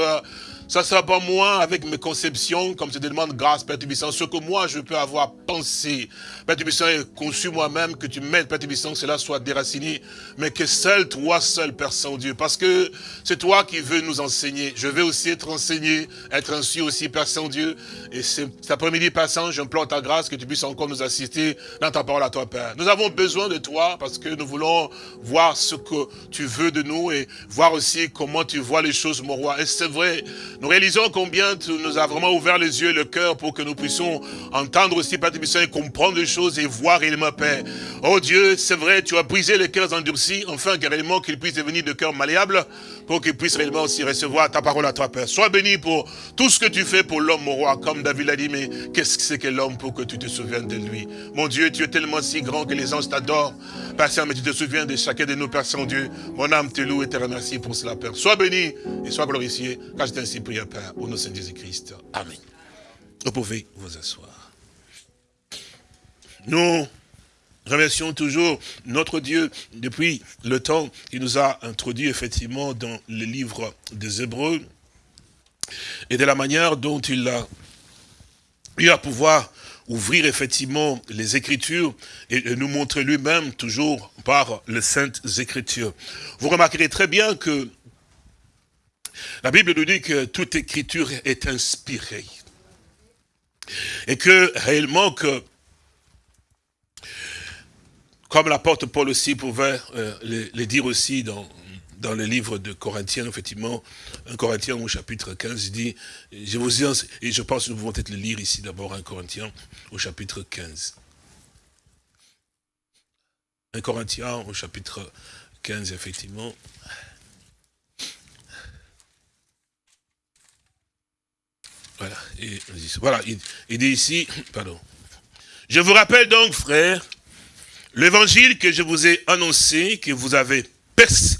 ça ne sera pas moi avec mes conceptions, comme je te demande grâce, Père Tubissant, ce que moi je peux avoir pensé. Père Tubissant, et conçu moi-même, que tu m'aides, Père Tubissant, que cela soit déraciné, mais que seul toi, seul, Père Saint-Dieu, parce que c'est toi qui veux nous enseigner. Je veux aussi être enseigné, être ainsi aussi, Père Saint-Dieu. Et cet après-midi passant, j'implore ta grâce, que tu puisses encore nous assister dans ta parole à toi, Père. Nous avons besoin de toi, parce que nous voulons voir ce que tu veux de nous, et voir aussi comment tu vois les choses, mon roi. Et c'est vrai, nous réalisons combien tu nous as vraiment ouvert les yeux et le cœur pour que nous puissions entendre aussi, Père et comprendre les choses et voir réellement, Père. Oh Dieu, c'est vrai, tu as brisé les cœurs endurcis, enfin, réellement qu'ils puissent devenir de cœurs malléables, pour qu'ils puissent réellement aussi recevoir ta parole à toi, Père. Sois béni pour tout ce que tu fais pour l'homme, mon roi, comme David l'a dit, mais qu'est-ce que c'est que l'homme pour que tu te souviennes de lui? Mon Dieu, tu es tellement si grand que les anges t'adorent. Père Saint, mais tu te souviens de chacun de nous, Père Saint-Dieu. Mon âme te loue et te remercie pour cela, Père. Sois béni et sois glorifié, car je ainsi Père, au nom de Saint Jésus-Christ. Amen. Vous pouvez vous asseoir. Nous remercions toujours notre Dieu depuis le temps qu'il nous a introduit effectivement dans le livre des Hébreux et de la manière dont il a eu à pouvoir ouvrir effectivement les Écritures et nous montrer lui-même toujours par les Saintes Écritures. Vous remarquerez très bien que la Bible nous dit que toute Écriture est inspirée. Et que réellement que comme l'apôtre Paul aussi pouvait euh, le, dire aussi dans, le livre de Corinthiens, effectivement, un Corinthien au chapitre 15, il dit, je vous dis, et je pense que nous pouvons peut-être le lire ici d'abord, un Corinthien au chapitre 15. Un Corinthien au chapitre 15, effectivement. Voilà, il, dit ici, pardon. Je vous rappelle donc, frères, L'évangile que je vous ai annoncé, que vous avez,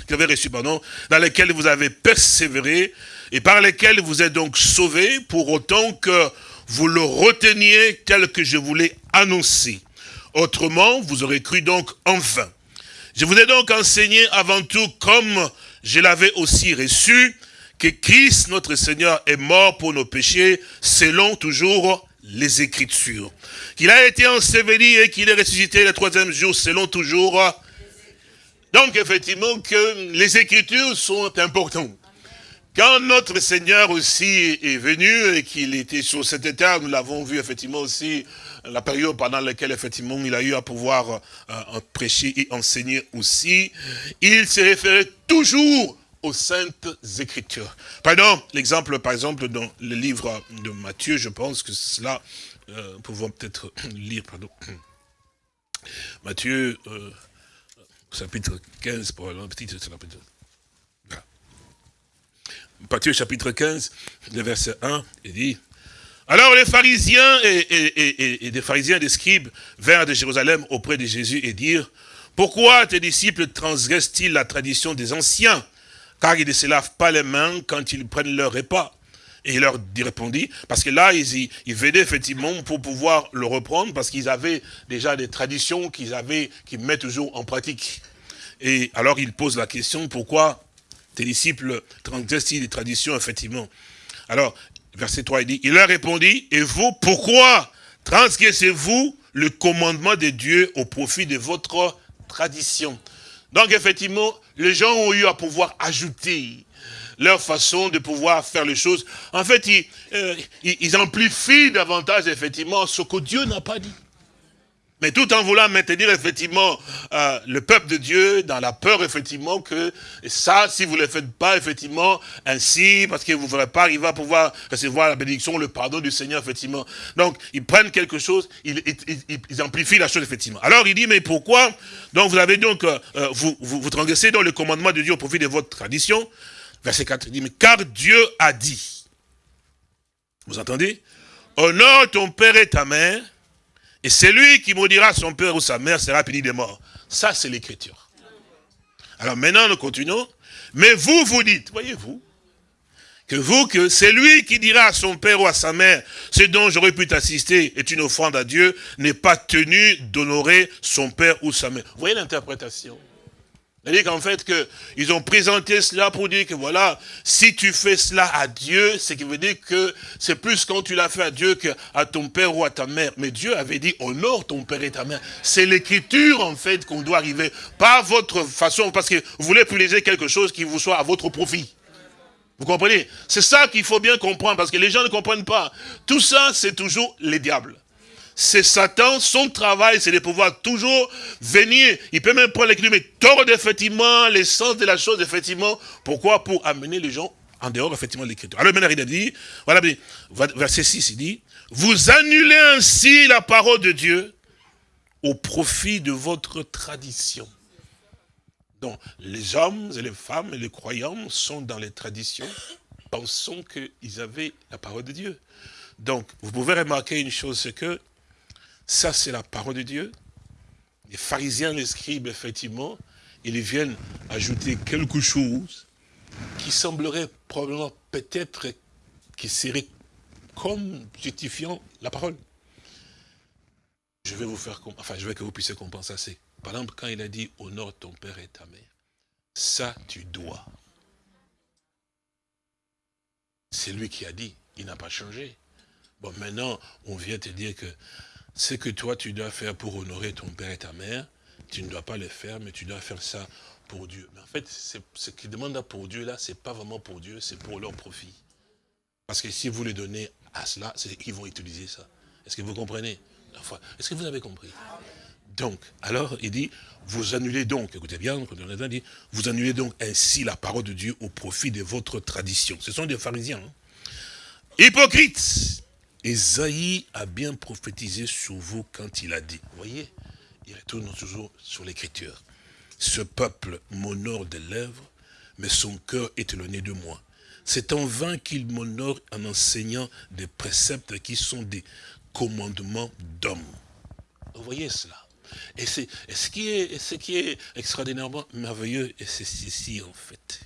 que vous reçu, pardon, dans lequel vous avez persévéré, et par lequel vous êtes donc sauvés, pour autant que vous le reteniez tel que je vous l'ai annoncé. Autrement, vous aurez cru donc en vain. Je vous ai donc enseigné avant tout, comme je l'avais aussi reçu, que Christ, notre Seigneur, est mort pour nos péchés, selon toujours les Écritures. Qu'il a été enseveli et qu'il est ressuscité le troisième jour, selon toujours. Donc, effectivement, que les Écritures sont importantes. Quand notre Seigneur aussi est venu et qu'il était sur cette terre, nous l'avons vu effectivement aussi, la période pendant laquelle effectivement il a eu à pouvoir euh, prêcher et enseigner aussi, il s'est référé toujours aux saintes écritures. Pardon, l'exemple, par exemple, dans le livre de Matthieu, je pense que cela, euh, pouvons peut-être <coughs> lire, pardon. <coughs> Matthieu, euh, chapitre 15, pour un petit chapitre. Matthieu, chapitre 15, le verset 1, il dit, alors les pharisiens et, et, et, des pharisiens et des scribes vinrent de Jérusalem auprès de Jésus et dirent, pourquoi tes disciples transgressent-ils la tradition des anciens? Car ils ne se lavent pas les mains quand ils prennent leur repas. Et il leur répondit, parce que là, ils, ils venaient effectivement pour pouvoir le reprendre, parce qu'ils avaient déjà des traditions qu'ils avaient, qu'ils mettent toujours en pratique. Et alors, il pose la question, pourquoi tes disciples transgressent des traditions, effectivement? Alors, verset 3, il dit, il leur répondit, et vous, pourquoi transgressez-vous le commandement de Dieu au profit de votre tradition? Donc effectivement, les gens ont eu à pouvoir ajouter leur façon de pouvoir faire les choses. En fait, ils, euh, amplifient davantage effectivement ce que Dieu n'a pas dit. Mais tout en voulant maintenir effectivement euh, le peuple de Dieu dans la peur effectivement que ça, si vous ne le faites pas effectivement ainsi, parce que vous ne ferez pas arriver à pouvoir recevoir la bénédiction, le pardon du Seigneur effectivement. Donc ils prennent quelque chose, ils, amplifient la chose effectivement. Alors il dit mais pourquoi? Donc vous avez donc, euh, vous, vous, vous transgressez dans le commandement de Dieu au profit de votre tradition. Verset 4 il dit mais car Dieu a dit. Vous entendez? Honore ton père et ta mère et celui qui maudira son père ou sa mère sera puni de mort. Ça, c'est l'écriture. Alors maintenant, nous continuons. Mais vous, vous dites, voyez-vous, que vous, que celui qui dira à son père ou à sa mère, ce dont j'aurais pu t'assister est une offrande à Dieu, n'est pas tenu d'honorer son père ou sa mère. Vous voyez l'interprétation c'est-à-dire qu'en fait, que ils ont présenté cela pour dire que voilà, si tu fais cela à Dieu, ce qui veut dire que c'est plus quand tu l'as fait à Dieu qu'à ton père ou à ta mère. Mais Dieu avait dit, honore ton père et ta mère. C'est l'écriture, en fait, qu'on doit arriver. Pas votre façon, parce que vous voulez privilégier quelque chose qui vous soit à votre profit. Vous comprenez? C'est ça qu'il faut bien comprendre, parce que les gens ne comprennent pas. Tout ça, c'est toujours les diables c'est Satan, son travail, c'est de pouvoir toujours venir. Il peut même prendre l'équilibre, mais tordre effectivement l'essence de la chose, effectivement. Pourquoi? Pour amener les gens en dehors, effectivement, de l'écriture. Alors maintenant, il a dit, voilà, verset 6, il dit, vous annulez ainsi la parole de Dieu au profit de votre tradition. Donc, les hommes et les femmes et les croyants sont dans les traditions, pensant qu'ils avaient la parole de Dieu. Donc, vous pouvez remarquer une chose, c'est que ça, c'est la parole de Dieu. Les pharisiens, les scribes, effectivement, ils viennent ajouter quelque chose qui semblerait probablement peut-être qui serait comme justifiant la parole. Je vais vous faire enfin je veux que vous puissiez comprendre ça. Par exemple quand il a dit honore ton père et ta mère. Ça tu dois. C'est lui qui a dit, il n'a pas changé. Bon maintenant on vient te dire que ce que toi tu dois faire pour honorer ton père et ta mère, tu ne dois pas le faire, mais tu dois faire ça pour Dieu. Mais en fait, ce qu'ils demandent pour Dieu, là, c'est pas vraiment pour Dieu, c'est pour leur profit. Parce que si vous les donnez à cela, c'est qu'ils vont utiliser ça. Est-ce que vous comprenez Est-ce que vous avez compris? Donc, alors, il dit, vous annulez donc, écoutez bien, dit, vous annulez donc ainsi la parole de Dieu au profit de votre tradition. Ce sont des pharisiens. Hein. Hypocrites Esaïe a bien prophétisé sur vous quand il a dit, vous voyez, il retourne toujours sur l'écriture. Ce peuple m'honore des lèvres, mais son cœur est éloigné de moi. C'est en vain qu'il m'honore en enseignant des préceptes qui sont des commandements d'hommes. Vous voyez cela et, c'est ce, qui est, ce qui est extraordinairement merveilleux, et c'est ceci en fait.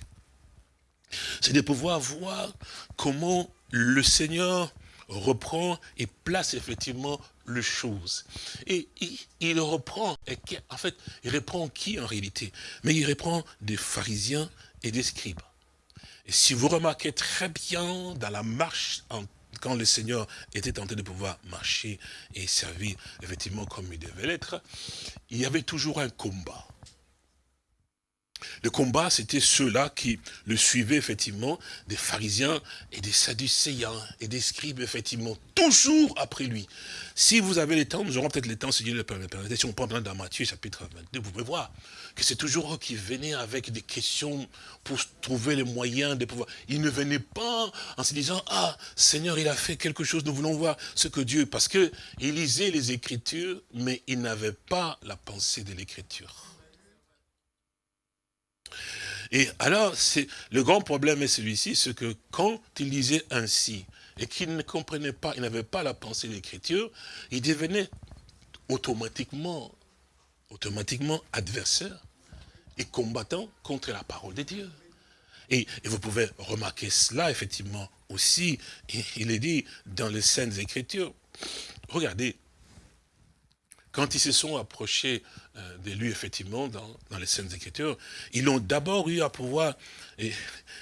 C'est de pouvoir voir comment le Seigneur reprend et place effectivement les choses. Et il, reprend, en fait, il reprend qui en réalité? Mais il reprend des pharisiens et des scribes. Et si vous remarquez très bien dans la marche, quand le Seigneur était tenté de pouvoir marcher et servir effectivement comme il devait l'être, il y avait toujours un combat. Le combat, c'était ceux-là qui le suivaient, effectivement, des pharisiens et des sadducéens et des scribes, effectivement, toujours après lui. Si vous avez le temps, nous aurons peut-être le temps, si Dieu le permet. Si on prend dans Matthieu, chapitre 22, vous pouvez voir que c'est toujours eux qui venaient avec des questions pour trouver les moyens de pouvoir. Ils ne venaient pas en se disant, ah, Seigneur, il a fait quelque chose, nous voulons voir ce que Dieu... Parce qu'ils lisaient les Écritures, mais ils n'avaient pas la pensée de l'Écriture. Et alors, le grand problème est celui-ci, c'est que quand il lisait ainsi, et qu'il ne comprenait pas, il n'avait pas la pensée de l'écriture, il devenait automatiquement, automatiquement adversaire et combattant contre la parole de Dieu. Et, vous pouvez remarquer cela, effectivement, aussi, il est dit dans les Saintes Écritures. Regardez, quand ils se sont approchés de lui, effectivement, dans, les scènes Écritures, ils ont d'abord eu à pouvoir...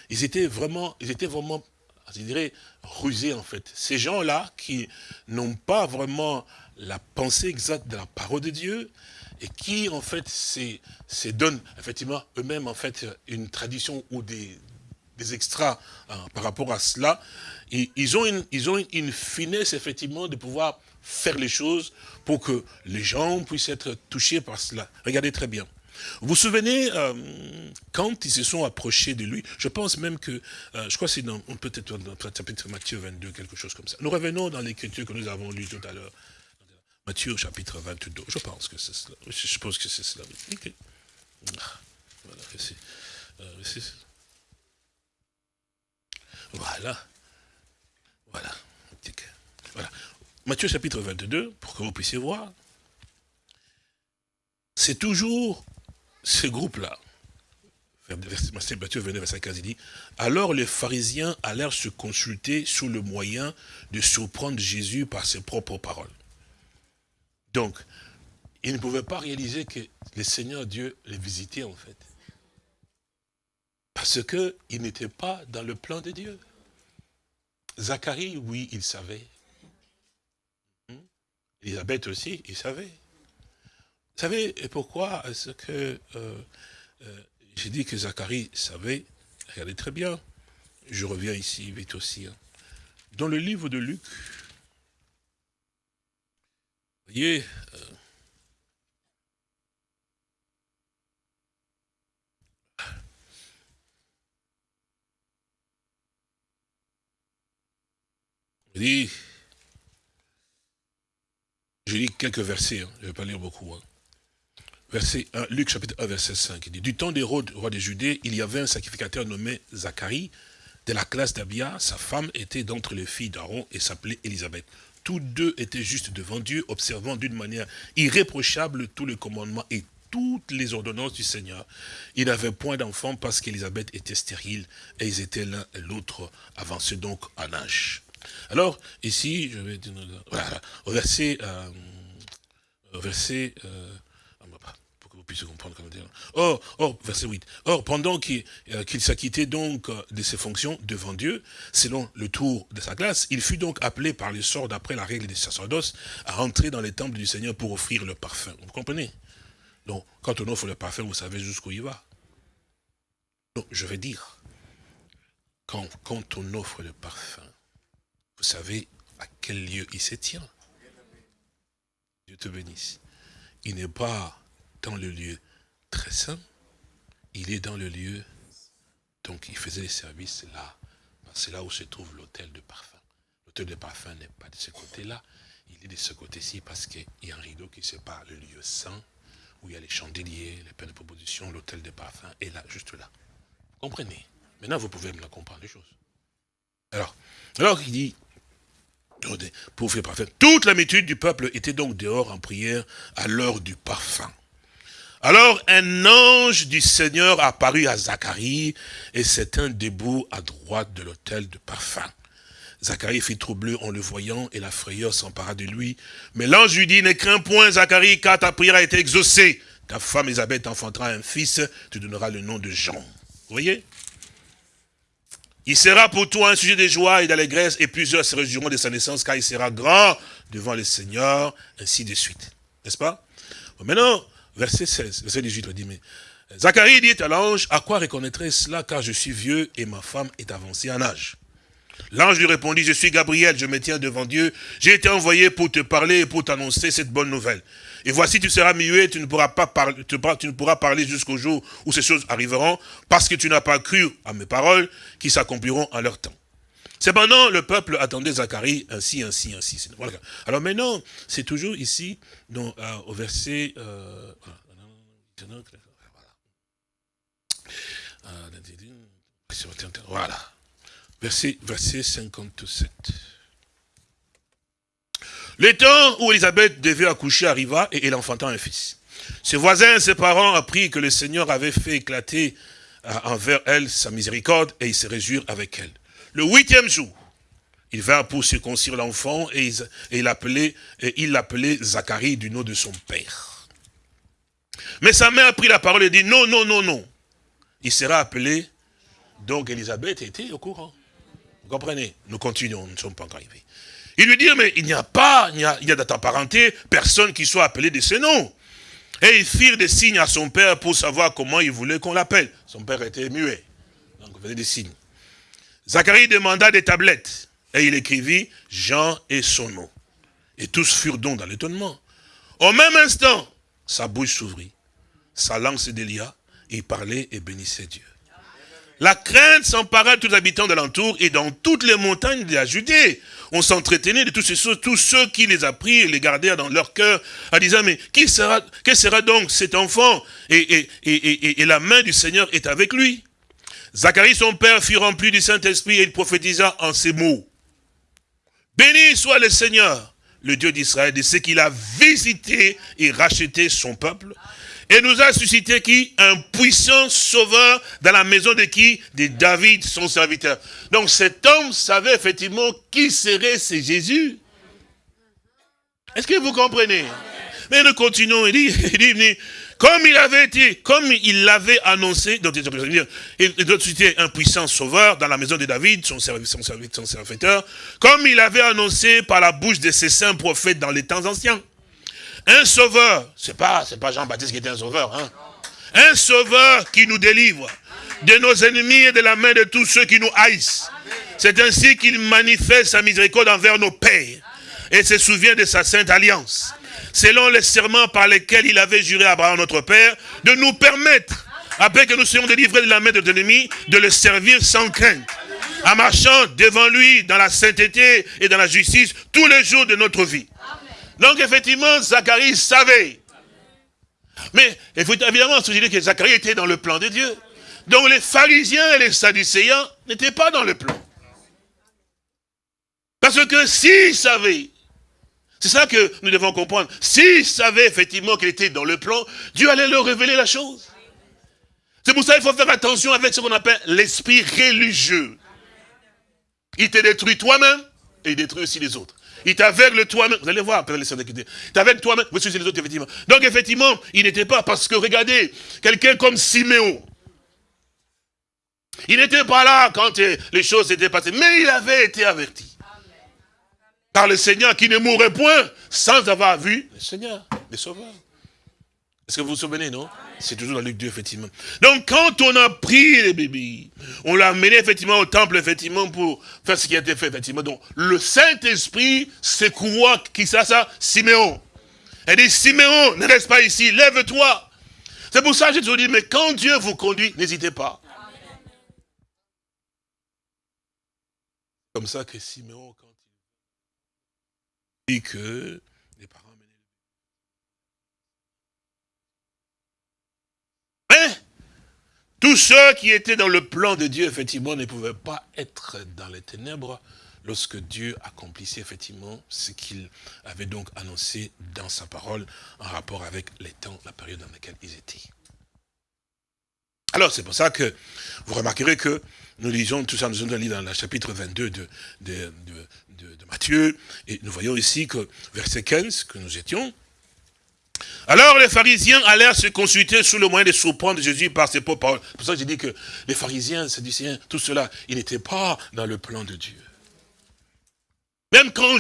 Ils étaient vraiment, ils étaient vraiment, je dirais, rusés, en fait. Ces gens-là qui n'ont pas vraiment la pensée exacte de la parole de Dieu, et qui en fait se donnent effectivement eux-mêmes en fait une tradition ou des, des extras hein, par rapport à cela, ils ont, une, ils ont une, finesse effectivement de pouvoir faire les choses pour que les gens puissent être touchés par cela. Regardez très bien. Vous vous souvenez, euh, quand ils se sont approchés de lui, je pense même que, euh, je crois que c'est peut-être dans chapitre Matthieu 22, quelque chose comme ça. Nous revenons dans l'écriture que nous avons lue tout à l'heure. Matthieu chapitre 22, je pense que c'est cela. Je pense que c'est cela. Ah, voilà, euh, voilà. Voilà. Voilà. Matthieu chapitre 22, pour que vous puissiez voir. C'est toujours ce groupe-là. Matthieu 22, verset 15, il dit, alors les pharisiens allèrent se consulter sur le moyen de surprendre Jésus par ses propres paroles. Donc, ils ne pouvaient pas réaliser que le Seigneur Dieu les visitait en fait. Parce qu'ils n'étaient pas dans le plan de Dieu. Zacharie, oui, il savait. Hmm? Elisabeth aussi, il savait. Vous savez pourquoi est-ce que euh, euh, j'ai dit que Zacharie savait? Regardez très bien. Je reviens ici vite aussi. Hein. Dans le livre de Luc, vous voyez, euh, je lis, quelques versets, hein. je ne vais pas lire beaucoup. Hein. Verset 1, Luc chapitre 1, verset 5, il dit, du temps d'Hérode, roi des Judées, il y avait un sacrificateur nommé Zacharie, de la classe d'Abia, sa femme était d'entre les filles d'Aaron et s'appelait Élisabeth. Tous deux étaient justes devant Dieu, observant d'une manière irréprochable tous les commandements et toutes les ordonnances du Seigneur. Il n'avait point d'enfant parce qu'Élisabeth était stérile et ils étaient l'un et l'autre avancés donc en âge. Alors, ici, je vais dire, voilà, au verset, euh, verset, euh, pour que vous puissiez comprendre comment dire. Or, verset 8. Or, pendant qu'il euh, s'acquittait donc de ses fonctions devant Dieu, selon le tour de sa classe, il fut donc appelé par le sort d'après la règle des sacerdoces à rentrer dans les temples du Seigneur pour offrir le parfum. Vous comprenez? Donc, quand on offre le parfum, vous savez jusqu'où il va. Donc, je vais dire, quand, quand on offre le parfum, savez à quel lieu il se tient Dieu te bénisse. Il n'est pas dans le lieu très saint, il est dans le lieu, donc il faisait les services là, c'est là où se trouve l'hôtel de parfum. L'hôtel de parfum n'est pas de ce côté-là, il est de ce côté-ci parce qu'il y a un rideau qui sépare le lieu saint, où il y a les chandeliers, les pains de proposition, l'hôtel de parfum est là, juste là. Comprenez? Maintenant, vous pouvez me comprendre les choses. Alors, alors il dit, Toute l'habitude du peuple était donc dehors en prière à l'heure du parfum. Alors un ange du Seigneur apparut à Zacharie et un debout à droite de l'autel de parfum. Zacharie fit troubleux en le voyant et la frayeur s'empara de lui. Mais l'ange lui dit, ne crains point Zacharie car ta prière a été exaucée. Ta femme Elisabeth enfantera un fils, tu donneras le nom de Jean. Voyez? Il sera pour toi un sujet de joie et d'allégresse, et plusieurs se réjouiront de sa naissance, car il sera grand devant le Seigneur, ainsi de suite. N'est-ce pas? Maintenant, verset 16, verset 18, on dit, mais Zacharie dit à l'ange, à quoi reconnaîtrai cela, car je suis vieux et ma femme est avancée en âge? L'ange lui répondit, je suis Gabriel, je me tiens devant Dieu, j'ai été envoyé pour te parler et pour t'annoncer cette bonne nouvelle. Et voici, tu seras muet, tu ne pourras pas parler, tu, ne pourras parler jusqu'au jour où ces choses arriveront, parce que tu n'as pas cru à mes paroles qui s'accompliront en leur temps. Cependant, le peuple attendait Zacharie ainsi, ainsi, ainsi. Alors maintenant, c'est toujours ici, euh, au verset... Euh, voilà. Verset, verset 57. Le temps où Elisabeth devait accoucher arriva et elle enfanta un fils. Ses voisins, ses parents apprirent que le Seigneur avait fait éclater euh, envers elle sa miséricorde et ils se réjouirent avec elle. Le huitième jour, il vint pour circoncire l'enfant et, il l'appelait Zacharie du nom de son père. Mais sa mère a pris la parole et dit non, non, non, non. Il sera appelé. Donc Elisabeth était au courant. Vous comprenez? Nous continuons, nous ne sommes pas encore arrivés. Il lui dit, mais il n'y a pas, il y a, dans ta parenté, personne qui soit appelé de ce nom. Et ils firent des signes à son père pour savoir comment il voulait qu'on l'appelle. Son père était muet. Donc il faisait des signes. Zacharie demanda des tablettes. Et il écrivit Jean et son nom. Et tous furent donc dans l'étonnement. Au même instant, sa bouche s'ouvrit, sa langue se délia, il parlait et bénissait Dieu. La crainte s'empara de tous les habitants de l'entour et dans toutes les montagnes de la Judée. On s'entretenait de tous ces tous ceux qui les apprirent et les gardèrent dans leur cœur, en disant, mais qui sera, donc cet enfant? Et, et, et, la main du Seigneur est avec lui. Zacharie, son père, fut rempli du Saint-Esprit et il prophétisa en ces mots. Béni soit le Seigneur, le Dieu d'Israël, de ce qu'il a visité et racheté son peuple, et nous a suscité qui? Un puissant sauveur dans la maison de qui? De David, son serviteur. Donc cet homme savait effectivement qui serait ce Jésus. Est-ce que vous comprenez? Mais nous continuons, il dit, <laughs> il dit, comme il avait été, comme il l'avait annoncé, il doit un puissant sauveur dans la maison de David, son, serviteur, son serviteur, comme il avait annoncé par la bouche de ses saints prophètes dans les temps anciens. Un sauveur, c'est pas, pas Jean-Baptiste qui était un sauveur, hein. Un sauveur qui nous délivre de nos ennemis et de la main de tous ceux qui nous haïssent. C'est ainsi qu'il manifeste sa miséricorde envers nos pères et se souvient de sa sainte alliance. Selon les serments par lesquels il avait juré à Abraham notre père, de nous permettre, après que nous soyons délivrés de la main de nos ennemis, de le servir sans crainte, en marchant devant lui dans la sainteté et dans la justice tous les jours de notre vie. Donc effectivement, Zacharie savait. Mais évidemment, je dit que Zacharie était dans le plan de Dieu. Donc les pharisiens et les sadducéens n'étaient pas dans le plan. Parce que s'ils savaient, c'est ça que nous devons comprendre, s'ils savaient effectivement qu'il était dans le plan, Dieu allait leur révéler la chose. C'est pour ça qu'il faut faire attention avec ce qu'on appelle l'esprit religieux. Il te détruit toi-même et il détruit aussi les autres. Il t'aveugle toi-même. Vous allez voir après les Il t'aveugle toi-même. Vous suivez les autres, effectivement. Donc, effectivement, il n'était pas, parce que regardez, quelqu'un comme Siméon, il n'était pas là quand les choses étaient passées, mais il avait été averti. Par le Seigneur qui ne mourrait point sans avoir vu le Seigneur, le Sauveur. Est-ce que vous vous souvenez, non? C'est toujours dans Luc 2, effectivement. Donc, quand on a pris les bébés, on l'a amené, effectivement, au temple, effectivement, pour faire ce qui a été fait, effectivement. Donc, le Saint-Esprit secoua, qui ça, ça? Siméon. Elle dit, Siméon, ne reste pas ici, lève-toi. C'est pour ça que je te dis, mais quand Dieu vous conduit, n'hésitez pas. Comme ça que Siméon, quand il dit que Tous ceux qui étaient dans le plan de Dieu, effectivement, ne pouvaient pas être dans les ténèbres lorsque Dieu accomplissait effectivement ce qu'il avait donc annoncé dans sa parole en rapport avec les temps, la période dans laquelle ils étaient. Alors, c'est pour ça que vous remarquerez que nous lisons tout ça, nous lire dans le chapitre 22 de, de, de Matthieu, et nous voyons ici que, verset 15, que nous étions, alors les pharisiens allèrent se consulter sous le moyen de surprendre Jésus par ses propres paroles. C'est pour ça que j'ai dit que les pharisiens, Sadducéens, tout cela, ils n'étaient pas dans le plan de Dieu. Même quand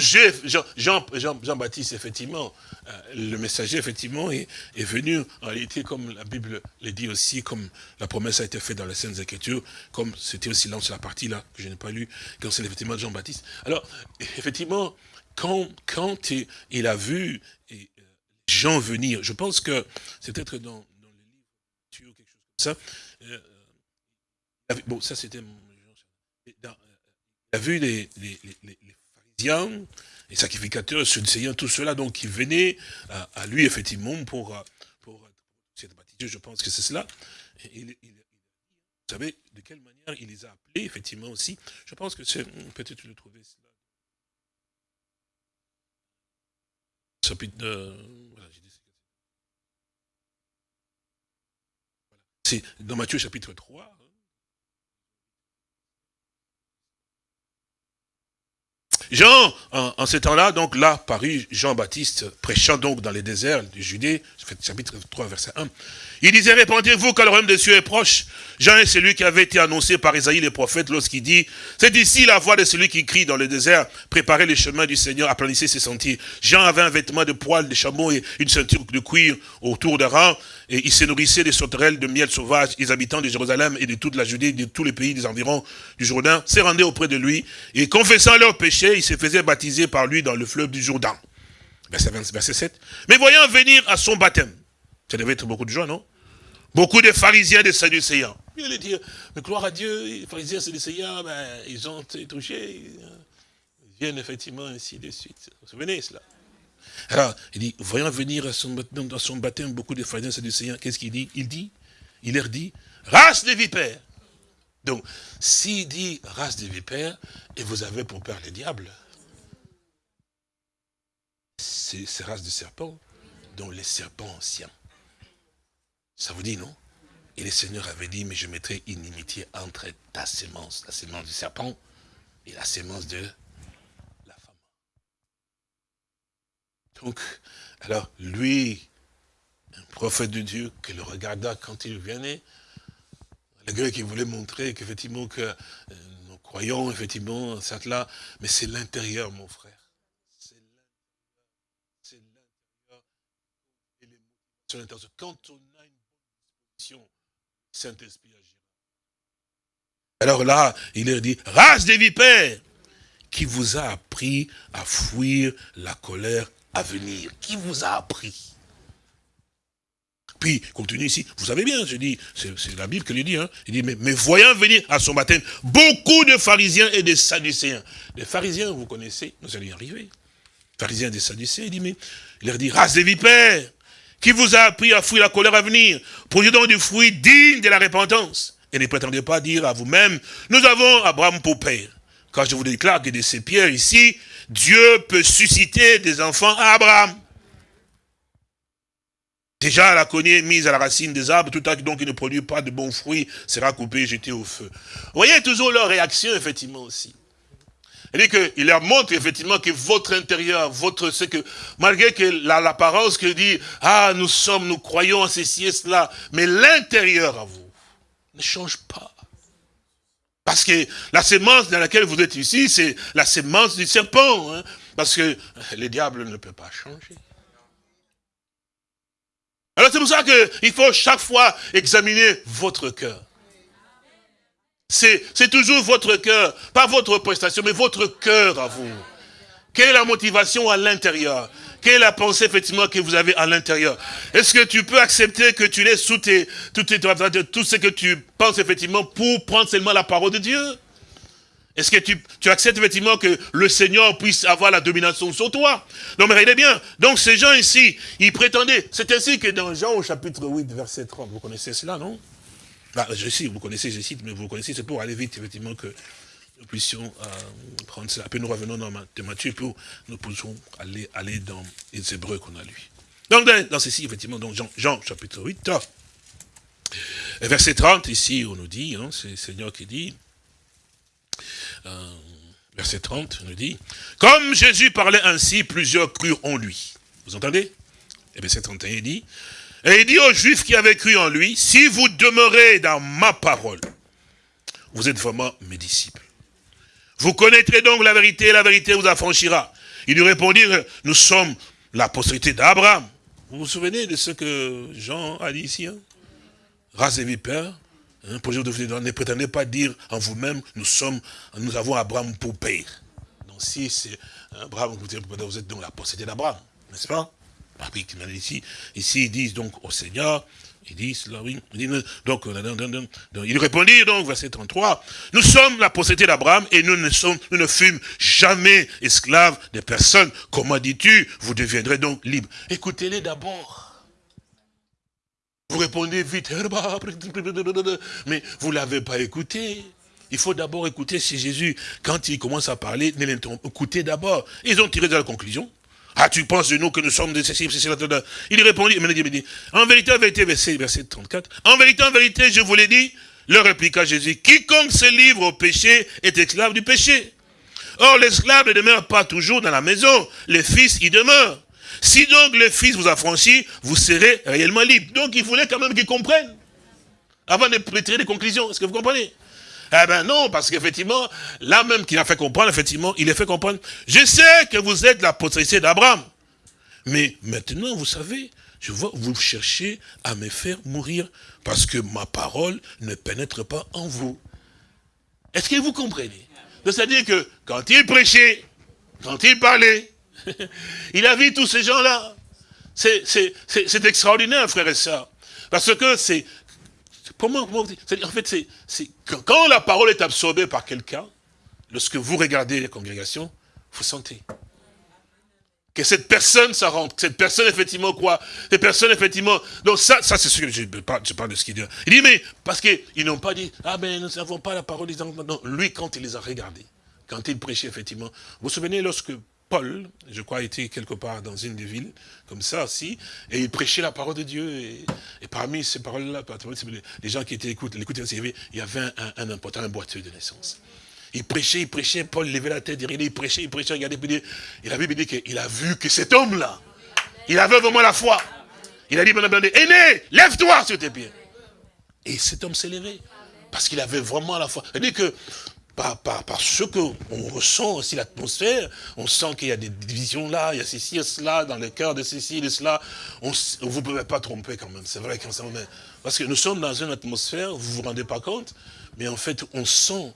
Jean-Baptiste, effectivement, euh, le messager, effectivement, est, venu, en réalité, comme la Bible le dit aussi, comme la promesse a été faite dans les Saintes Écritures, comme c'était aussi là, sur la partie là, que je n'ai pas lu, quand c'est effectivement Jean-Baptiste. Alors, effectivement, quand, quand il a vu gens venir. Je pense que c'est peut-être dans, le livre ou quelque chose comme ça. Euh, euh, bon, ça c'était Il a vu les, les, les, les, pharisiens, les sacrificateurs, Seigneur, tout cela, donc qui venaient à, lui effectivement pour, pour, cette baptisée, je pense que c'est cela. vous savez de quelle manière il les a appelés, effectivement aussi. Je pense que c'est peut-être le trouver. Chapitre, euh, C'est dans Matthieu chapitre 3. Jean, en, ce temps-là, donc là, paru Jean-Baptiste, prêchant donc dans les déserts du Judée, chapitre 3, verset 1. Il disait, répandez-vous car le royaume des cieux est proche. Jean est celui qui avait été annoncé par Isaïe les prophètes lorsqu'il dit, c'est ici la voix de celui qui crie dans le désert, préparez les chemins du Seigneur, aplanissez ses sentiers. Jean avait un vêtement de poils de chameau et une ceinture de cuir autour de rang, et il se nourrissait des sauterelles de miel sauvage. Les habitants de Jérusalem et de toute la Judée, de tous les pays des environs du Jourdain, se rendaient auprès de lui, et confessant leurs péchés, ils se faisaient baptiser par lui dans le fleuve du Jourdain. Verset, 20, verset 7. Mais voyant venir à son baptême, ça devait être beaucoup de joie, non? Beaucoup de pharisiens de sadducéens. Il allait dire, mais gloire à Dieu, les pharisiens sadducéens, ben, ils ont été touchés. Ils viennent effectivement ainsi de suite. Vous vous souvenez cela? Alors, il dit, voyant venir à son, dans son baptême beaucoup de pharisiens et sadducéens, qu'est-ce qu'il dit? Il dit, il leur dit, race de vipères. Donc, s'il dit race de vipères, et vous avez pour père le diable, c'est ces races de serpents, dont les serpents anciens. Ça vous dit, non? Et le Seigneur avait dit, mais je mettrai inimitié entre ta sémence, la sémence du serpent, et la sémence de la femme. Donc, alors, lui, un prophète de Dieu, qui le regarda quand il venait, le gars qui voulait montrer qu'effectivement, que euh, nous croyons, effectivement, certes là, mais c'est l'intérieur, mon frère. C'est l'intérieur. L'intérieur. Et les Quand on Saint-Esprit agira. Alors là, il leur dit, race des vipères, qui vous a appris à fuir la colère à venir Qui vous a appris? Puis, continue ici, vous savez bien, je dis, c'est la Bible qui le dit, hein. il dit, mais, voyant venir à son baptême beaucoup de pharisiens et de sadducéens. Les pharisiens, vous connaissez, nous allons y arriver. Pharisiens et des sadducéens, il dit, mais, il leur dit, race des vipères, qui vous a appris à fuir la colère à venir Produisez donc du fruit digne de la repentance. Et ne prétendez pas dire à vous-même, nous avons Abraham pour père. Car je vous déclare que de ces pierres ici, Dieu peut susciter des enfants à Abraham. Déjà, la cognée mise à la racine des arbres, tout acte donc qui ne produit pas de bons fruits sera coupé et jeté au feu. Vous voyez toujours leur réaction, effectivement, aussi. Il qu'il leur montre effectivement que votre intérieur, votre, ce que, malgré que l'apparence qui dit, ah, nous sommes, nous croyons à ceci et cela, mais l'intérieur à vous ne change pas. Parce que la sémence dans laquelle vous êtes ici, c'est la sémence du serpent. Hein. parce que le diable ne peut pas changer. Alors c'est pour ça qu'il faut chaque fois examiner votre cœur. C'est toujours votre cœur, pas votre prestation, mais votre cœur à vous. Quelle est la motivation à l'intérieur? Quelle est la pensée effectivement que vous avez à l'intérieur? Est-ce que tu peux accepter que tu laisses sous tes, tout, tout ce que tu penses effectivement pour prendre seulement la parole de Dieu? Est-ce que tu, tu, acceptes effectivement que le Seigneur puisse avoir la domination sur toi? Non mais regardez bien, donc ces gens ici, ils prétendaient, c'est ainsi que dans Jean au chapitre 8, verset 30, vous connaissez cela, non? Bah, je sais, vous connaissez, je cite, mais vous connaissez, c'est pour aller vite, effectivement, que nous puissions euh, prendre cela. Après, nous revenons dans Matthieu pour nous puissions aller, aller dans les Hébreux qu'on a lu. Donc, dans, ceci, effectivement, donc Jean, Jean chapitre 8, verset 30, ici, on nous dit, hein, c'est le Seigneur qui dit, verset 30, on nous dit, comme Jésus parlait ainsi, plusieurs crurent en lui. Vous entendez? Et verset 31, il dit, et il dit aux Juifs qui avaient cru en lui, si vous demeurez dans ma parole, vous êtes vraiment mes disciples. Vous connaîtrez donc la vérité, et la vérité vous affranchira. Ils lui répondirent, nous sommes la postérité d'Abraham. Vous vous souvenez de ce que Jean a dit ici hein? Race et vipères, hein, ne prétendez pas dire en vous-même, nous sommes, nous avons Abraham pour père. Donc si c'est Abraham, vous êtes donc la postérité d'Abraham, n'est-ce pas? Ici, ici, ils disent donc au Seigneur, ils disent, là, oui, donc, il répondit donc, verset 33, nous sommes la postérité d'Abraham et nous ne, sommes, nous ne fûmes jamais esclaves de personne. Comment dis-tu, vous deviendrez donc libres Écoutez-les d'abord. Vous répondez vite, <laughs> mais vous ne l'avez pas écouté. Il faut d'abord écouter si Jésus, quand il commence à parler, écoutez d'abord. Ils ont tiré de la conclusion. Ah, tu penses de nous que nous sommes des ceci, ceci, Il répondit, en vérité, en vérité, verset, verset 34, en vérité, en vérité, je vous l'ai dit, leur répliqua Jésus, quiconque se livre au péché est esclave du péché. Or, l'esclave ne demeure pas toujours dans la maison, le fils y demeure. Si donc le fils vous a franchi, vous serez réellement libre. Donc il voulait quand même qu'ils comprennent. Avant de tirer des conclusions. Est-ce que vous comprenez? Eh ben non, parce qu'effectivement, là même qu'il a fait comprendre, effectivement, il a fait comprendre, je sais que vous êtes la postérité d'Abraham. Mais maintenant, vous savez, je vois, vous cherchez à me faire mourir parce que ma parole ne pénètre pas en vous. Est-ce que vous comprenez? C'est-à-dire que quand il prêchait, quand il parlait, <laughs> il a vu tous ces gens-là. C'est extraordinaire, frère et sœurs. Parce que c'est... Comment, comment En fait, c'est quand la parole est absorbée par quelqu'un, lorsque vous regardez les congrégations, vous sentez que cette personne, ça rentre. Cette personne, effectivement, quoi Cette personne, effectivement... Donc ça, ça c'est ce que je parle, je parle de ce qu'il dit. Il dit, mais, parce qu'ils n'ont pas dit, ah ben, nous n'avons pas la parole des Non, lui, quand il les a regardés, quand il prêchait, effectivement, vous vous souvenez, lorsque Paul, je crois, était quelque part dans une des villes, comme ça aussi, et il prêchait la parole de Dieu, et, parmi ces paroles-là, les gens qui étaient écoutés, il y avait un, important un boiteux de naissance. Il prêchait, il prêchait, Paul levait la tête, il prêchait, il prêchait, regardez, il avait dit qu'il a vu que cet homme-là, il avait vraiment la foi. Il a dit, aîné, lève-toi sur tes pieds. Et cet homme s'est levé, parce qu'il avait vraiment la foi. Il dit que par, qu'on ressent aussi l'atmosphère, on sent qu'il y a des divisions là, il y a ceci et cela, dans le cœur de ceci et de cela. On, vous ne pouvez pas tromper quand même, c'est vrai qu'en ce moment. Parce que nous sommes dans une atmosphère, vous ne vous rendez pas compte, mais en fait, on sent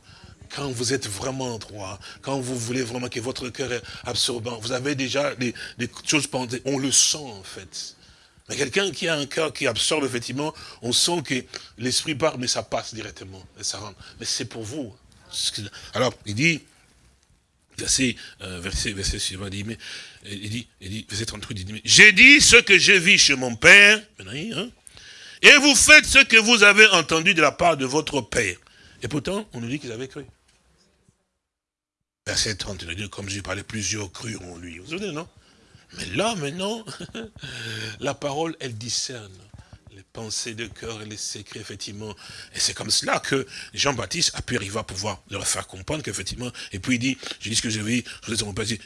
quand vous êtes vraiment droit, quand vous voulez vraiment que votre cœur est absorbant, vous avez déjà des, choses pensées, on le sent en fait. Mais quelqu'un qui a un cœur qui absorbe, effectivement, on sent que l'esprit part, mais ça passe directement, et ça rentre. Mais c'est pour vous. Alors, il dit, verset, euh, verset, suivant, dit, mais, il dit, il dit, verset 38, il dit, j'ai dit ce que j'ai vu chez mon père, hein, et vous faites ce que vous avez entendu de la part de votre père. Et pourtant, on nous dit qu'ils avaient cru. Verset 32, comme j'ai parlé, plusieurs crurent en lui. Vous vous souvenez, non? Mais là, maintenant, <laughs> la parole, elle discerne les pensées de cœur et les secrets, effectivement. Et c'est comme cela que Jean-Baptiste a pu arriver à pouvoir leur faire comprendre qu'effectivement, et puis il dit, je dis ce que j'ai vu,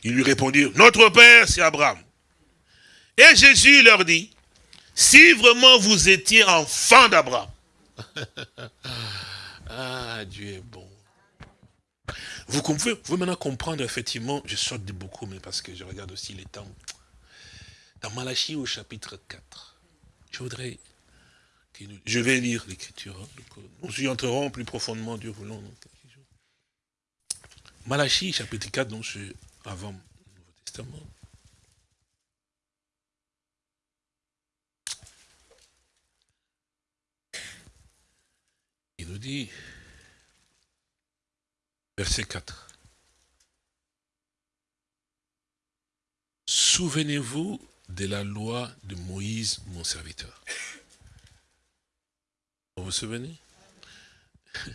il lui répondit, notre Père, c'est Abraham. Et Jésus leur dit, si vraiment vous étiez enfant d'Abraham, <laughs> ah, Dieu est bon. Vous pouvez, vous maintenant comprendre, effectivement, je saute de beaucoup, mais parce que je regarde aussi les temps. Dans Malachie au chapitre 4, je voudrais, je vais lire l'écriture, hein, nous y entrerons plus profondément, Dieu voulant. Malachie chapitre 4, donc c'est avant le Nouveau Testament. Il nous dit, Verset 4. Souvenez-vous de la loi de Moïse, mon serviteur. Vous vous souvenez? <laughs>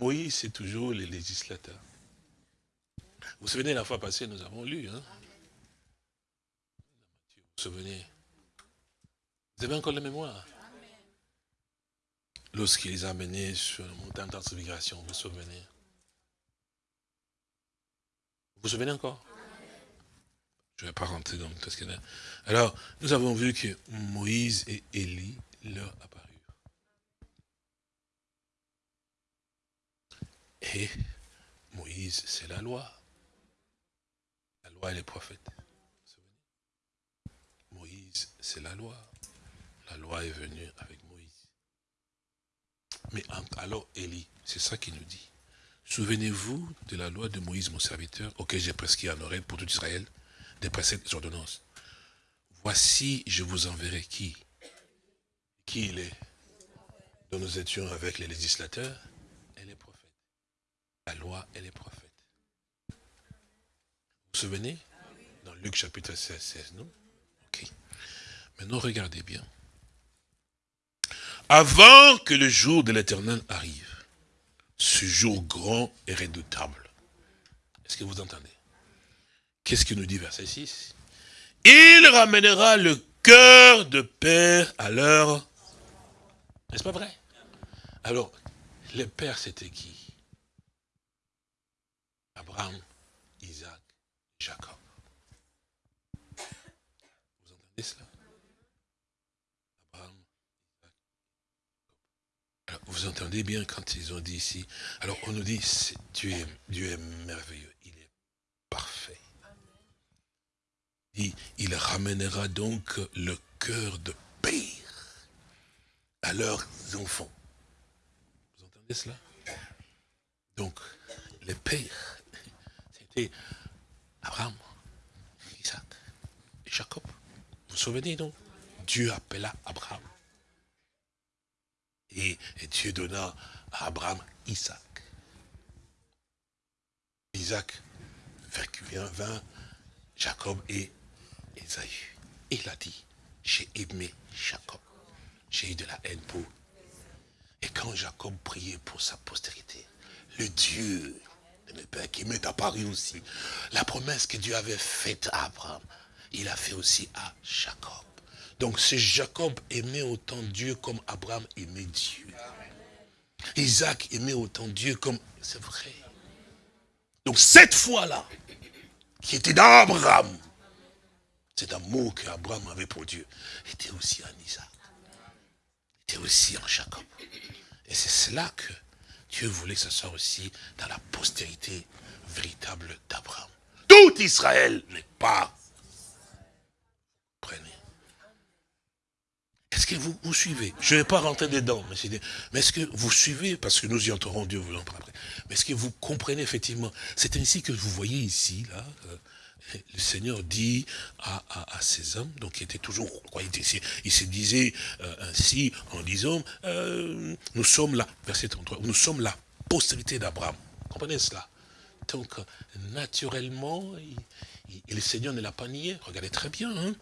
Moïse, c'est toujours les législateurs. Vous vous souvenez, la fois passée, nous avons lu. Hein? Vous vous souvenez? Vous avez encore la mémoire? Lorsqu'il les a menés sur le montagne de transfiguration, vous vous souvenez? Vous vous souvenez encore? Je ne vais pas rentrer dans tout ce qu'il y a. Alors, nous avons vu que Moïse et Élie leur apparurent. Et Moïse, c'est la loi. La loi et les prophètes. Moïse, c'est la loi. La loi est venue avec mais alors Élie, c'est ça qu'il nous dit. Souvenez-vous de la loi de Moïse, mon serviteur, auquel j'ai prescrit en oreille pour tout Israël, des préceptes ordonnances. Voici, je vous enverrai qui? Qui il est dont nous étions avec les législateurs et les prophètes. La loi et les prophètes. Vous vous souvenez? Dans Luc chapitre 16, 16, non? Ok. Maintenant, regardez bien avant que le jour de l'éternel arrive. Ce jour grand et redoutable. Est-ce que vous entendez? Qu'est-ce que nous dit verset 6 Il ramènera le cœur de père à leur... N'est-ce pas vrai? Alors, les pères, c'était qui? Abraham, Isaac, Jacob. Vous entendez cela? Abraham, Isaac, Alors, vous entendez bien quand ils ont dit ici? Alors, on nous dit, Dieu est, merveilleux, il est parfait. Il, il ramènera donc le cœur de père à leurs enfants. Vous entendez cela? Donc, les pères, c'était Abraham, Isaac et Jacob. Vous vous souvenez donc Dieu appela Abraham. Et, Dieu donna à Abraham Isaac. Isaac vint Jacob et Esaü. Il a dit, j'ai aimé Jacob. J'ai eu de la haine pour. Et quand Jacob priait pour sa postérité, le Dieu de mes pères qui m'est apparu aussi, la promesse que Dieu avait faite à Abraham, il a fait aussi à Jacob. Donc c'est Jacob aimait autant Dieu comme Abraham aimait Dieu. Isaac aimait autant Dieu comme... C'est vrai. Donc cette fois-là, qui était dans Abraham, cet amour qu'Abraham avait pour Dieu, était aussi en Isaac. Aussi en Jacob. Et c'est cela que Dieu voulait que ce soit aussi dans la postérité véritable d'Abraham. Tout Israël n'est pas. Prenez. Est-ce que vous, vous suivez? Je ne vais pas rentrer dedans, mais, est-ce que vous suivez? Parce que nous y entrerons, Dieu vous en après. Mais est-ce que vous comprenez effectivement C'est ainsi que vous voyez ici, là, euh, le Seigneur dit à, ces hommes, donc qui étaient toujours, il, se disait euh, ainsi en disant, euh, nous sommes là, verset 33, nous sommes la postérité d'Abraham. Comprenez cela? Donc, naturellement, le Seigneur ne l'a pas nié, regardez très bien, hein.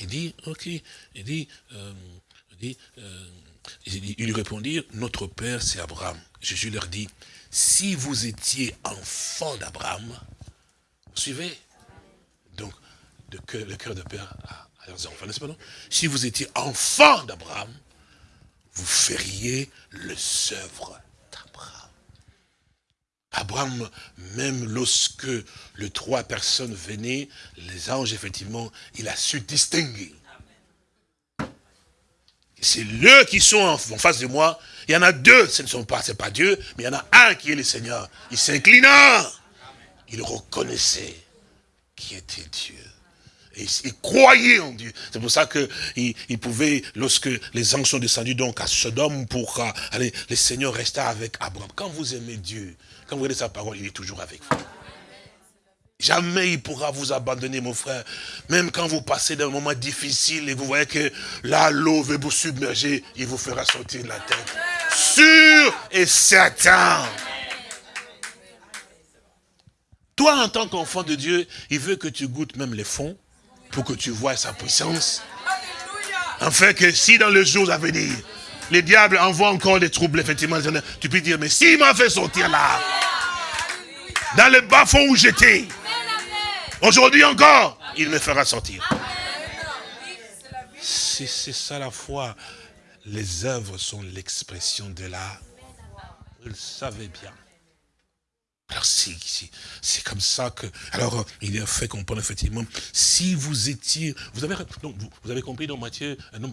il dit, ok, il dit, euh, il, dit il lui répondit, notre Père c'est Abraham. Jésus leur dit, si vous étiez enfant d'Abraham, suivez? Le cœur de père à, leurs enfants, n'est-ce pas non? Si vous étiez enfant d'Abraham, vous feriez le œuvres d'Abraham. Abraham, même lorsque les trois personnes venaient, les anges, effectivement, il a su distinguer. C'est eux qui sont en face de moi. Il y en a deux, ce ne sont pas, c'est pas Dieu, mais il y en a un qui est le Seigneur. Il s'inclina. Il reconnaissait qui était Dieu. Et il croyait en Dieu. C'est pour ça qu'il il pouvait, lorsque les anges sont descendus donc à Sodome pour euh, aller, le Seigneur resta avec Abraham. Quand vous aimez Dieu, quand vous regardez sa parole, il est toujours avec vous. Jamais il pourra vous abandonner, mon frère. Même quand vous passez d'un moment difficile et vous voyez que là, l'eau veut vous submerger, il vous fera sortir de la tête. Sûr et certain. Toi, en tant qu'enfant de Dieu, il veut que tu goûtes même les fonds pour que tu vois sa puissance. Afin que si dans les jours à venir, les diables envoient encore des troubles, effectivement, tu peux dire, mais s'il m'a fait sortir là, dans le bas fond où j'étais, aujourd'hui encore, il me fera sortir. C'est ça la foi. Les œuvres sont l'expression de la... Vous le savez bien. Alors c'est comme ça que... Alors euh, il a fait comprendre effectivement, si vous étiez... Vous avez, vous, avez compris dans Matthieu, euh, non,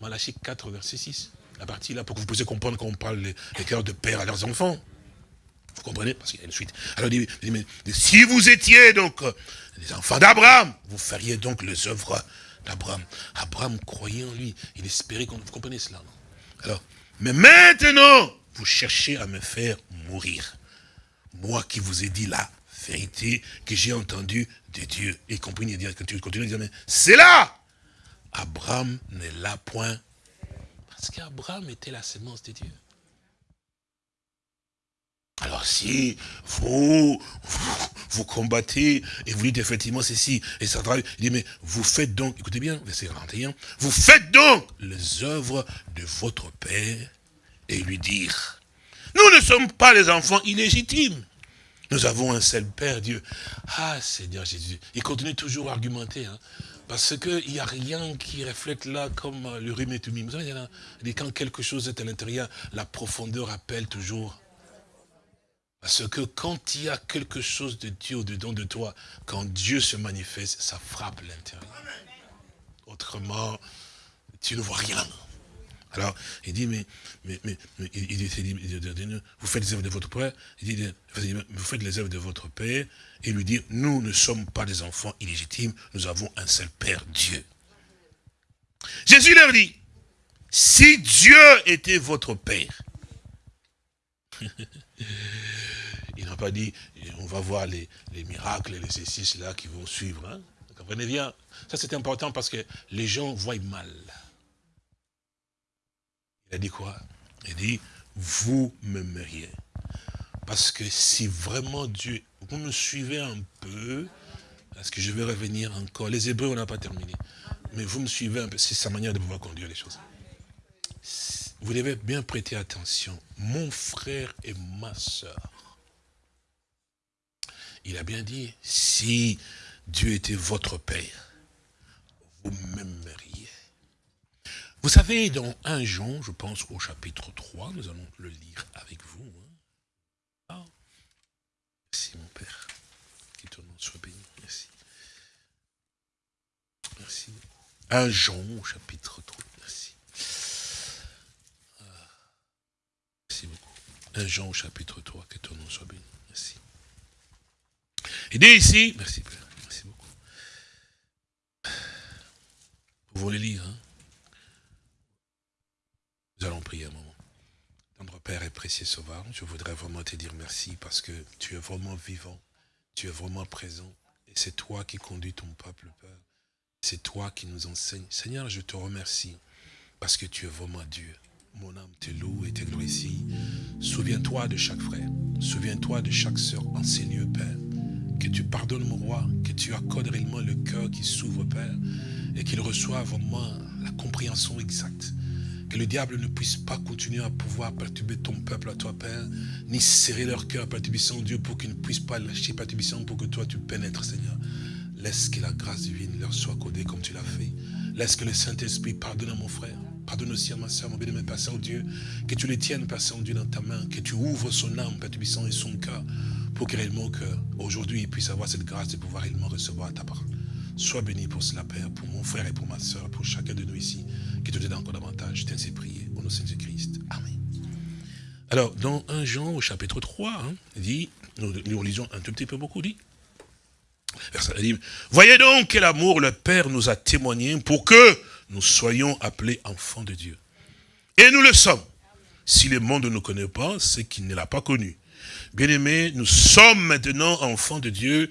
Malachie 4, verset 6 La partie là, pour que vous puissiez comprendre qu'on parle les, cœurs de père à leurs enfants. Vous comprenez? Parce qu'il y a une suite. Alors il dit, mais, si vous étiez donc euh, les enfants d'Abraham, vous feriez donc les œuvres d'Abraham. Abraham croyait en lui. Il espérait qu'on... Vous comprenez cela Alors, mais maintenant, vous cherchez à me faire mourir moi qui vous ai dit la vérité que j'ai entendue de Dieu. Et compris, dire que tu continues à dire, mais c'est là Abraham n'est là point. Parce qu'Abraham était la sémence de Dieu. Alors si vous, vous, combattez et vous dites effectivement ceci, et ça il dit, mais vous faites donc, écoutez bien, verset 41, vous faites donc les œuvres de votre Père et lui dire, nous ne sommes pas les enfants illégitimes. Nous avons un seul Père, Dieu. Ah, Seigneur Jésus. Il continue toujours à argumenter. Hein, parce qu'il n'y a rien qui reflète là comme le rhume et tout. Vous savez, quand quelque chose est à l'intérieur, la profondeur appelle toujours. Parce que quand il y a quelque chose de Dieu au-dedans de toi, quand Dieu se manifeste, ça frappe l'intérieur. Autrement, tu ne vois rien. Alors, il dit, mais, mais, mais, il dit, vous faites les œuvres de votre père, il dit, vous faites les œuvres de votre père, et lui dit, nous ne sommes pas des enfants illégitimes, nous avons un seul Père, Dieu. Jésus leur dit, si Dieu était votre Père, <laughs> il n'a pas dit, on va voir les, miracles et les exercices là qui vont suivre. Hein. Vous comprenez bien? Ça c'est important parce que les gens voient mal. Il a dit quoi? Il dit, vous m'aimeriez. Parce que si vraiment Dieu, vous me suivez un peu, parce que je vais revenir encore? Les Hébreux, on n'a pas terminé. Mais vous me suivez un peu, c'est sa manière de pouvoir conduire les choses. Vous devez bien prêter attention. Mon frère et ma soeur. Il a bien dit, si Dieu était votre Père, vous m'aimeriez. Vous savez, dans 1 Jean, je pense au chapitre 3, nous allons le lire avec vous. Hein. Ah. Merci mon Père, que ton nom soit béni. Merci. Merci. 1 Jean, au chapitre 3. Merci. Ah. Merci beaucoup. 1 Jean, au chapitre 3, que ton nom soit béni. Merci. Il dit ici, merci Père, merci beaucoup. Vous voulez lire, hein? Nous allons prier un moment. Tendre Père et précieux Sauveur, je voudrais vraiment te dire merci parce que tu es vraiment vivant, tu es vraiment présent. Et c'est toi qui conduis ton peuple, Père. C'est toi qui nous enseignes. Seigneur, je te remercie parce que tu es vraiment Dieu. Mon âme te loue et te glorifie. Souviens-toi de chaque frère. Souviens-toi de chaque sœur en ces lieux, Père. Que tu pardonnes, mon roi, que tu accordes réellement le cœur qui s'ouvre, Père, et qu'il reçoive vraiment la compréhension exacte que le diable ne puisse pas continuer à pouvoir perturber ton peuple à toi, Père, ni serrer leur cœur, perturbissant Dieu, pour qu'ils ne puissent pas lâcher perturbissant pour que toi tu pénètres, Seigneur. Laisse que la grâce divine leur soit codée comme tu l'as fait. Laisse que le Saint-Esprit pardonne à mon frère. Pardonne aussi à ma soeur, mon bien-aimé Père Saint-Dieu. Que tu les tiennes, Père Saint-Dieu, dans ta main. Que tu ouvres son âme, Père et son cœur. Pour que réellement, aujourd'hui, il puisse avoir cette grâce de pouvoir réellement recevoir ta parole. Sois béni pour cela, Père, pour mon frère et pour ma soeur, pour chacun de nous ici, qui te donne encore davantage. Je t'ai prié au nom de Jésus-Christ. Amen. Alors, dans 1 Jean, au chapitre 3, hein, il dit, nous, nous lisons un tout petit peu beaucoup, dit, verset, dit, voyez donc quel amour le Père nous a témoigné pour que nous soyons appelés enfants de Dieu. Et nous le sommes. Si le monde ne nous connaît pas, c'est qu'il ne l'a pas connu. Bien-aimés, nous sommes maintenant enfants de Dieu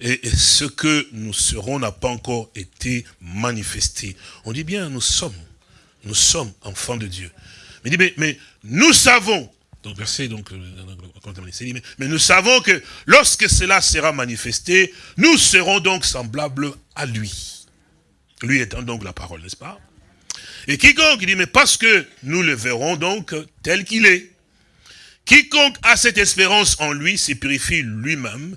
et ce que nous serons n'a pas encore été manifesté. On dit bien, nous sommes, nous sommes enfants de Dieu. Mais, dit, mais, nous savons, donc verset, donc, euh, mais, mais nous savons que lorsque cela sera manifesté, nous serons donc semblables à lui. Lui étant donc la parole, n'est-ce pas? Et quiconque, dit, mais parce que nous le verrons donc tel qu'il est. Quiconque a cette espérance en lui se purifie lui-même,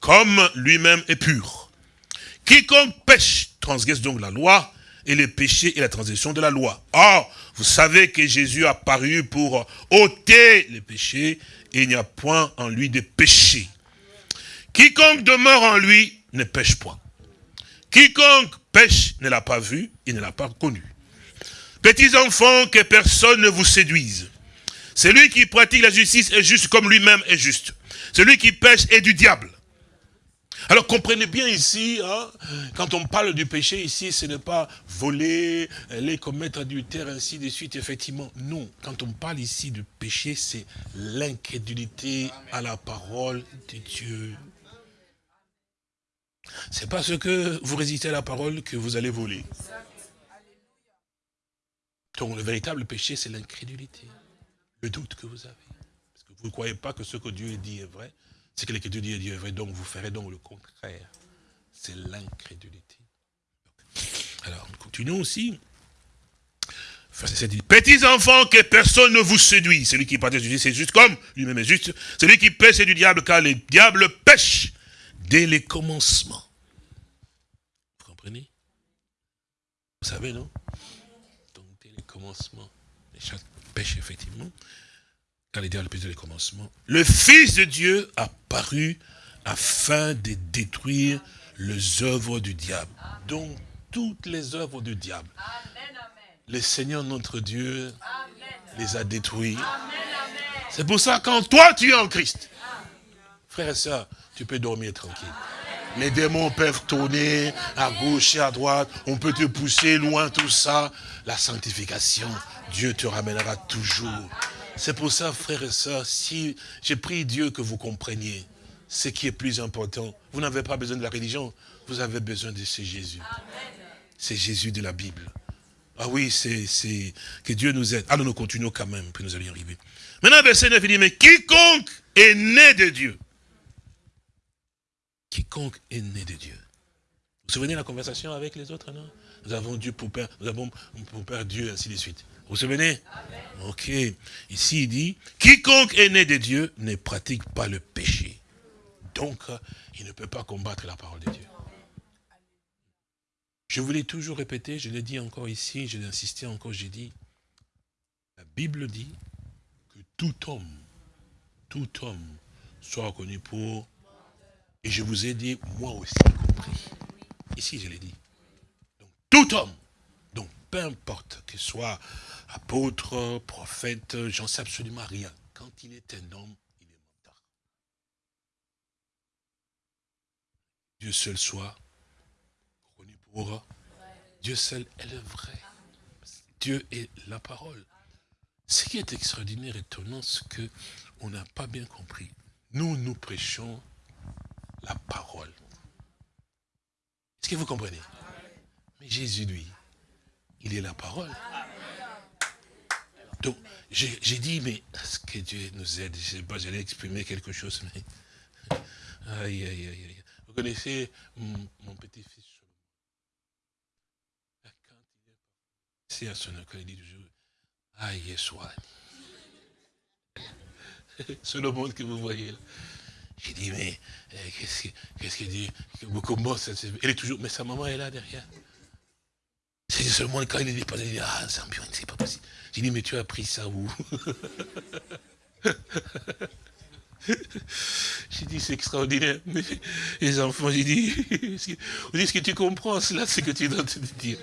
comme lui-même est pur. Quiconque pêche transgresse donc la loi, et les péchés et la transgression de la loi. Or, vous savez que Jésus a paru pour ôter les péchés, et il n'y a point en lui de péché. Quiconque demeure en lui ne pêche point. Quiconque pêche ne l'a pas vu, il ne l'a pas connu. Petits enfants, que personne ne vous séduise. Celui qui pratique la justice est juste comme lui-même est juste. Celui qui pêche est du diable. Alors comprenez bien ici, hein, quand on parle du péché ici, ce n'est pas voler, aller commettre adultère, ainsi de suite, effectivement. Non, quand on parle ici du péché, c'est l'incrédulité à la parole de Dieu. C'est parce que vous résistez à la parole que vous allez voler. Donc le véritable péché, c'est l'incrédulité, le doute que vous avez. Parce que vous ne croyez pas que ce que Dieu dit est vrai, c'est que l'Écriture dit Dieu vrai, donc vous ferez donc le contraire. C'est l'incrédulité. Alors, continuons aussi. petits enfants, que personne ne vous séduit. Celui qui partage du c'est juste comme lui-même est juste. Celui qui pêche, c'est du diable, car le diable pêche dès les commencements. Vous comprenez? Vous savez, non? Donc, dès les commencements, chaque pêche, effectivement. Le Fils de Dieu a paru afin de détruire les œuvres du diable. Donc, toutes les œuvres du diable. Le Seigneur notre Dieu les a détruits. C'est pour ça, quand toi, tu es en Christ, frère et soeur, tu peux dormir tranquille. Les démons peuvent tourner à gauche et à droite. On peut te pousser loin, tout ça. La sanctification, Dieu te ramènera toujours. C'est pour ça, frères et sœurs, si j'ai pris Dieu que vous compreniez ce qui est plus important. Vous n'avez pas besoin de la religion, vous avez besoin de ce Jésus. C'est Jésus de la Bible. Ah oui, c'est que Dieu nous aide. Alors nous continuons quand même, puis nous allons y arriver. Maintenant, verset 9, il dit, mais quiconque est né de Dieu, quiconque est né de Dieu. Vous vous souvenez de la conversation avec les autres, non? Nous avons Dieu pour Père, nous avons pour Père Dieu, ainsi de suite. Vous vous souvenez? Ok. Ici, il dit, quiconque est né de Dieu ne pratique pas le péché. Donc, il ne peut pas combattre la parole de Dieu. Je vous l'ai toujours répété, je l'ai dit encore ici, je l'ai insisté encore, j'ai dit, la Bible dit que tout homme, tout homme soit reconnu pour et je vous ai dit, moi aussi compris. Ici, je l'ai dit. Donc, tout homme, donc peu importe qu'il soit apôtre, prophète, j'en sais absolument rien. Quand il est un homme, il est menteur. Dieu seul soit reconnu pour Dieu seul est le vrai. Dieu est la parole. Ce qui est extraordinaire, étonnant, c'est qu'on n'a pas bien compris. Nous, nous prêchons la parole. Est-ce que vous comprenez? Mais Jésus, lui, il est la parole. Donc, j'ai dit, mais est-ce que Dieu nous aide Je ne sais pas, j'allais exprimer quelque chose, mais... <laughs> Aïe, aïe, aïe, aïe. Vous connaissez mon, petit-fils Quand il est à son école, il dit toujours, aïe, soit. <laughs> C'est le monde que vous voyez là. J'ai dit, mais eh, qu'est-ce qu'il dit Comment ça Elle est toujours, mais sa maman est là derrière. C'est seulement quand il est dépassé, il dit, ah, c'est c'est pas possible. J'ai dit, mais tu as appris ça où <laughs> J'ai dit, c'est extraordinaire. Mais les enfants, j'ai dit, ce que tu comprends, cela, c'est que tu train de dire?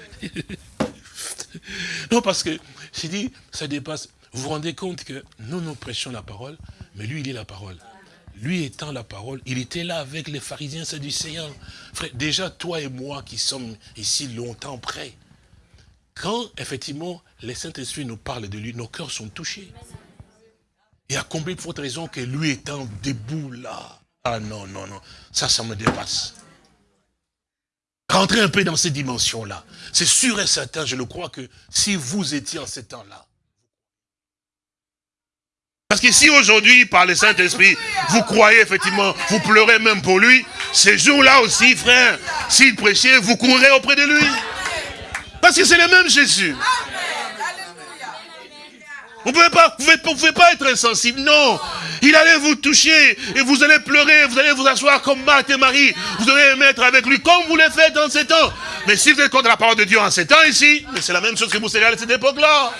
non, parce que, j'ai dit, ça dépasse. Vous vous rendez compte que nous, nous prêchons la parole, mais lui, il est la parole lui étant la parole, il était là avec les pharisiens séducéens. Frère, déjà toi et moi qui sommes ici longtemps près, quand effectivement les Saint-Esprit nous parlent de lui, nos cœurs sont touchés. Et à combien de fois raison que lui étant debout là, ah non, non, non, ça, ça me dépasse. Rentrez un peu dans ces dimensions-là. C'est sûr et certain, je le crois, que si vous étiez en ce temps-là, parce que si aujourd'hui, par le Saint-Esprit, vous croyez effectivement, vous pleurez même pour lui, ces jours-là aussi, frère, s'il prêchait, vous courrez auprès de lui. Parce que c'est le même Jésus. Vous ne pouvez, pas, pas être insensible, non. Il allait vous toucher et vous allez pleurer, vous allez vous asseoir comme Marthe et Marie. Vous allez mettre avec lui comme vous le faites dans ces temps. Mais si vous êtes contre la parole de Dieu en ces temps ici, c'est la même chose que vous serez à cette époque-là.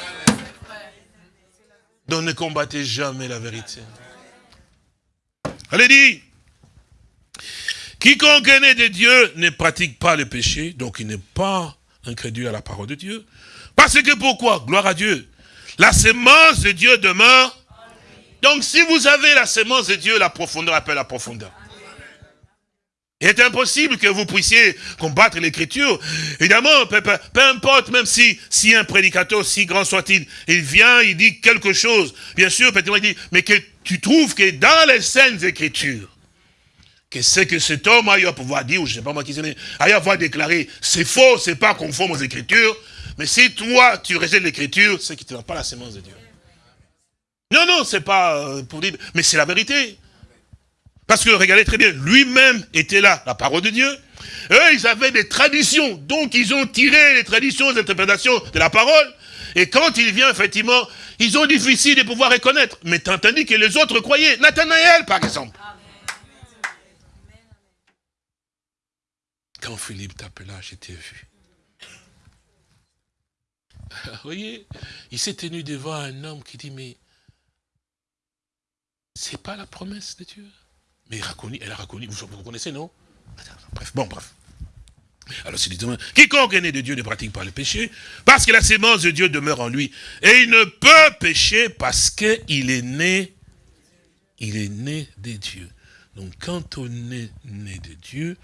Donc ne combattez jamais la vérité. Allez dit, quiconque est né de Dieu ne pratique pas le péché, donc il n'est pas incrédule à la parole de Dieu. Parce que pourquoi? Gloire à Dieu. La sémence de Dieu demeure. Donc si vous avez la sémence de Dieu, la profondeur appelle la profondeur. Il est impossible que vous puissiez combattre l'écriture. Évidemment, peu, importe, même si, si un prédicateur, si grand soit-il, il vient, il dit quelque chose. Bien sûr, peut-être il dit, mais que tu trouves que dans les scènes écritures, que c'est que cet homme a eu à pouvoir dire, ou je ne sais pas moi qui c'est, a eu à pouvoir déclarer, c'est faux, c'est pas conforme aux écritures, mais si toi, tu rejettes l'écriture, c'est qu'il ne te pas la sémence de Dieu. Non, non, c'est pas euh, pour dire, mais c'est la vérité. Parce que regardez très bien, lui-même était là, la parole de Dieu. Eux, ils avaient des traditions. Donc, ils ont tiré les traditions, les interprétations de la parole. Et quand il vient, effectivement, ils ont difficile de pouvoir reconnaître. Mais tandis que les autres croyaient. Nathanaël, par exemple. Quand Philippe t'appela, j'étais vu. Vous voyez, il s'est tenu devant un homme qui dit, mais C'est pas la promesse de Dieu. Mais elle a reconnu, vous, vous connaissez, non? Bref, bon, bref. Alors c'est dit, quiconque est né de Dieu ne pratique pas le péché, parce que la sémence de Dieu demeure en lui. Et il ne peut pécher parce qu'il est né, il est né de Dieu. Donc quand on est né de Dieu,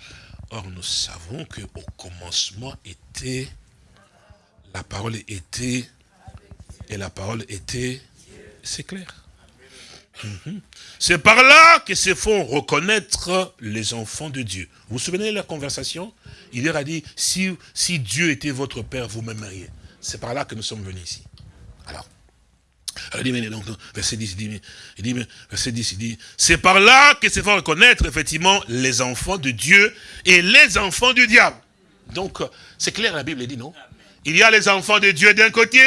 or nous savons qu'au commencement était, la parole était, et la parole était, c'est clair. Mhm. C'est par là que se font reconnaître les enfants de Dieu. Vous vous souvenez de la conversation? Il leur a dit, si, si Dieu était votre père, vous m'aimeriez. C'est par là que nous sommes venus ici. Alors, alors il dit, donc, verset 10, il dit, il dit verset 10, il dit, c'est par là que se font reconnaître effectivement les enfants de Dieu et les enfants du diable. Donc, c'est clair, la Bible dit, non? Il y a les enfants de Dieu d'un côté,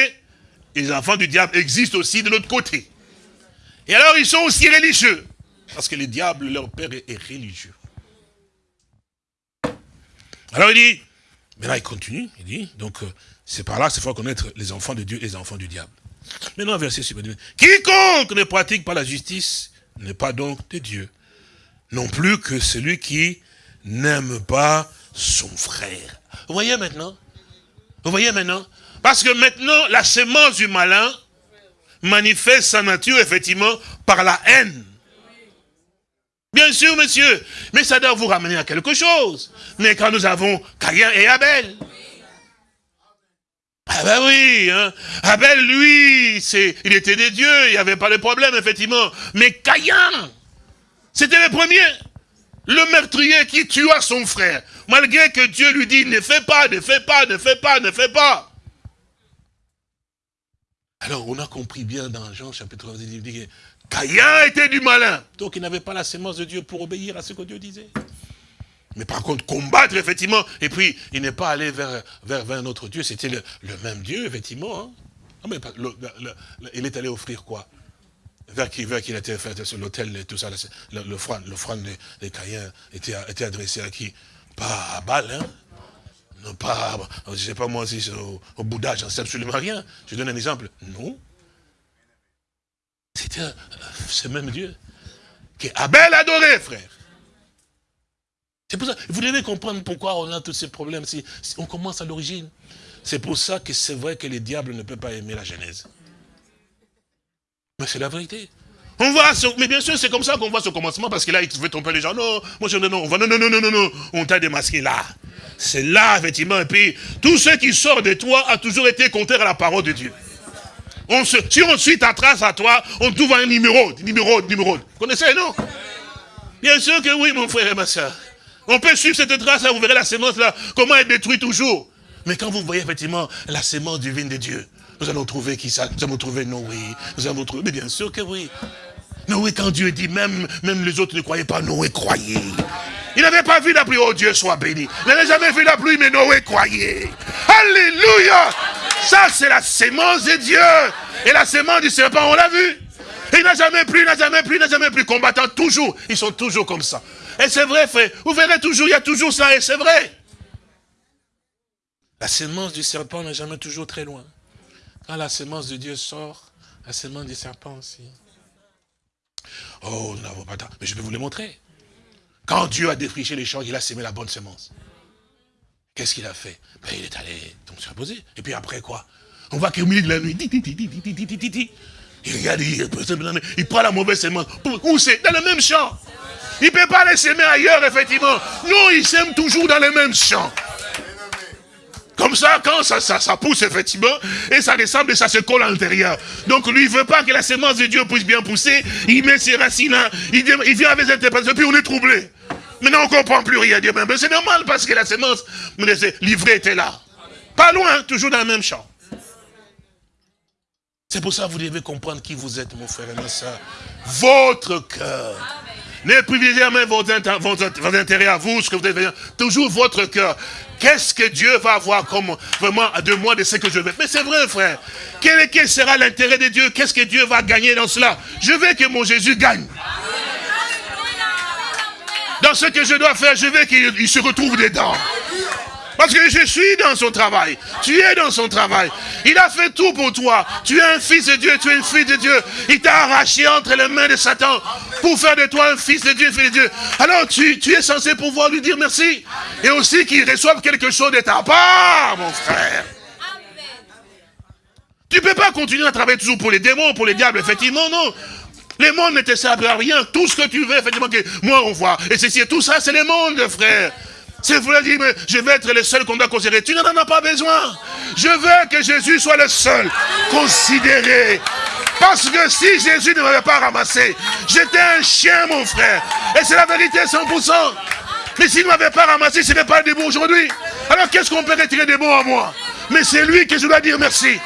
et les enfants du diable existent aussi de l'autre côté. Et alors ils sont aussi religieux. Parce que le diable, leur père, est religieux. Alors il dit, mais là il continue, il dit, donc euh, c'est par là qu'il faut connaître les enfants de Dieu et les enfants du diable. Maintenant, verset suivant. Quiconque ne pratique pas la justice n'est pas donc de Dieu. Non plus que celui qui n'aime pas son frère. Vous voyez maintenant? Vous voyez maintenant? Parce que maintenant, la sémence du malin, manifeste sa nature, effectivement, par la haine. Bien sûr, monsieur, mais ça doit vous ramener à quelque chose. Mais quand nous avons Caïn et Abel, ah ben oui, hein. Abel, lui, c'est, il était des dieux, il n'y avait pas de problème, effectivement. Mais Caïn, c'était le premier. Le meurtrier qui tua son frère. Malgré que Dieu lui dit, ne fais pas, ne fais pas, ne fais pas, ne fais pas. Alors, on a compris bien dans Jean chapitre 1, il dit Caïn était du malin. Donc, il n'avait pas la sémence de Dieu pour obéir à ce que Dieu disait. Mais par contre, combattre, effectivement, et puis, il n'est pas allé vers, vers, un autre Dieu, c'était le, même Dieu, effectivement. Hein. Ah, mais il est allé offrir quoi? Vers qui, vers qui il était fait? Sur l'autel et tout ça, l'offrande de, de Caïn était, était adressé à qui? Pas à Baal, hein non pas, je ne sais pas moi si au, au Bouddha, j'en sais absolument rien. Je donne un exemple. Non. C'était ce même Dieu qui Abel adorait, frère. C'est pour ça, vous devez comprendre pourquoi on a tous ces problèmes. Si, on commence à l'origine. C'est pour ça que c'est vrai que les diables ne peuvent pas aimer la Genèse. Mais c'est la vérité. On voit, mais bien sûr, c'est comme ça qu'on voit ce commencement, parce que là, il veut tromper les gens. Non, moi, je, non, non, on va, non, non, non, non, non, non, on t'a démasqué là. C'est là, effectivement, et puis, tout ce qui sort de toi a toujours été contraire à la parole de Dieu. On si on suit ta trace à toi, on trouve un numéro, numéro, numéro. Vous connaissez, non? Bien sûr que oui, mon frère et ma soeur. On peut suivre cette trace-là, vous verrez la sémence là, comment elle détruit toujours. Mais quand vous voyez effectivement la sémence divine de Dieu, nous allons trouver qui ça? Nous allons trouver Noé. Nous allons trouver, mais bien sûr que oui. Noé, quand Dieu dit, même, même les autres ne croyaient pas, Noé croyait. Il n'avait pas vu la pluie, oh Dieu soit béni. Il n'avait jamais vu la pluie, mais Noé croyait. Alléluia Ça, c'est la sémence de Dieu. Et la sémence du serpent, on l'a vu. il n'a jamais plu, il n'a jamais plu, il n'a jamais plu. Combattant, toujours. Ils sont toujours comme ça. Et c'est vrai, frère. Vous verrez toujours, il y a toujours ça, et c'est vrai. La sémence du serpent n'est jamais toujours très loin. Quand la sémence de Dieu sort, la sémence du serpent aussi. Oh, nous n'avons pas temps. Mais je vais vous le montrer. Quand Dieu a défriché les champs, il a sémé la bonne semence. Qu'est-ce qu'il a fait ben, Il est allé donc se reposer. Et puis après quoi On voit qu'au milieu de la nuit, il regarde, il, prend la mauvaise semence. Où c'est? Dans le même champ. Il ne peut pas les s'aimer ailleurs, effectivement. Non, il s'aime toujours dans le même champ. Comme ça, quand ça, ça, pousse, effectivement, et ça ressemble et ça se colle à l'intérieur. Donc lui, il ne veut pas que la semence de Dieu puisse bien pousser. Il met ses racines là, il, vient avec ses interprétations, puis on est troublé. Maintenant, on ne comprend plus rien. Mais c'est normal parce que la semence, livrée était là. Pas loin, toujours dans le même champ. C'est pour ça que vous devez comprendre qui vous êtes, mon frère et ma soeur. Votre cœur. Ne privilégiez jamais votre, intérêt à vous, ce que vous devez Toujours votre cœur. Qu'est-ce que Dieu va avoir comme vraiment de moi de ce que je veux? Mais c'est vrai, frère. Quel, quel sera l'intérêt de Dieu? Qu'est-ce que Dieu va gagner dans cela? Je veux que mon Jésus gagne. Dans ce que je dois faire, je veux qu'il se retrouve dedans. Parce que je suis dans son travail. Tu es dans son travail. Il a fait tout pour toi. Tu es un fils de Dieu, tu es une fille de Dieu. Il t'a arraché entre les mains de Satan pour faire de toi un fils de Dieu, fille de Dieu. Alors tu, tu es censé pouvoir lui dire merci. Et aussi qu'il reçoive quelque chose de ta part, mon frère. Tu ne peux pas continuer à travailler toujours pour les démons, pour les diables, effectivement, non. Les mondes ne te servent à rien. Tout ce que tu veux, effectivement, que moi on voit. Et ceci et tout ça, c'est les mondes, frère. C'est vous dire, mais je vais être le seul qu'on doit considérer. Tu n'en as pas besoin. Je veux que Jésus soit le seul considéré. Parce que si Jésus ne m'avait pas ramassé, j'étais un chien, mon frère. Et c'est la vérité 100%. Mais s'il ne m'avait pas ramassé, ce n'est pas des bons aujourd'hui. Alors qu'est-ce qu'on peut retirer des bons à moi? Mais c'est lui que je dois dire merci.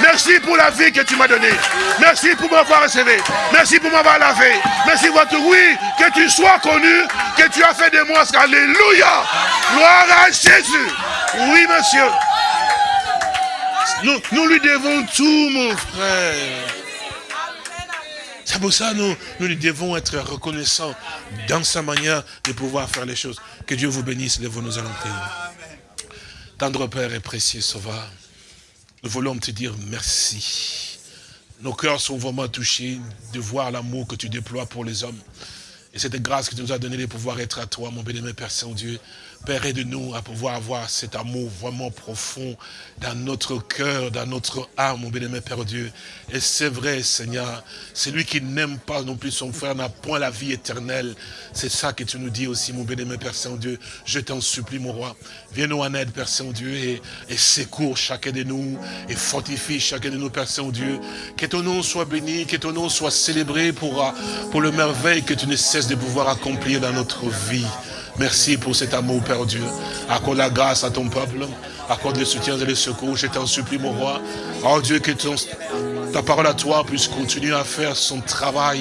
Merci pour la vie que tu m'as donnée. Merci pour m'avoir recevé. Merci pour m'avoir lavé. Merci pour tout. Oui, que tu sois connu, que tu as fait de moi. Alléluia. Gloire à Jésus. Oui, monsieur. Nous, nous lui devons tout, mon frère. C'est pour ça nous, nous lui devons être reconnaissants dans sa manière de pouvoir faire les choses. Que Dieu vous bénisse, de nous allons prier. Tendre Père et précieux Sauveur, nous voulons te dire merci. Nos cœurs sont vraiment touchés de voir l'amour que tu déploies pour les hommes. Et cette grâce que tu nous as donné de pouvoir être à toi, mon bénémoine Père Saint-Dieu. Père, aide-nous à pouvoir avoir cet amour vraiment profond dans notre cœur, dans notre âme, mon bien-aimé Père Dieu. Et c'est vrai, Seigneur, celui qui n'aime pas non plus son frère n'a point la vie éternelle. C'est ça que tu nous dis aussi, mon bien-aimé Père Saint-Dieu. Je t'en supplie, mon roi. Viens-nous en aide, Père Saint-Dieu, et, et secours chacun de nous, et fortifie chacun de nous, Père Saint-Dieu. Que ton nom soit béni, que ton nom soit célébré pour, pour le merveille que tu ne cesses de pouvoir accomplir dans notre vie. Merci pour cet amour, Père Dieu. Accorde la grâce à ton peuple. Accorde le soutien et le secours. Je t'en supplie, mon roi. Oh Dieu, que ta parole à toi puisse continuer à faire son travail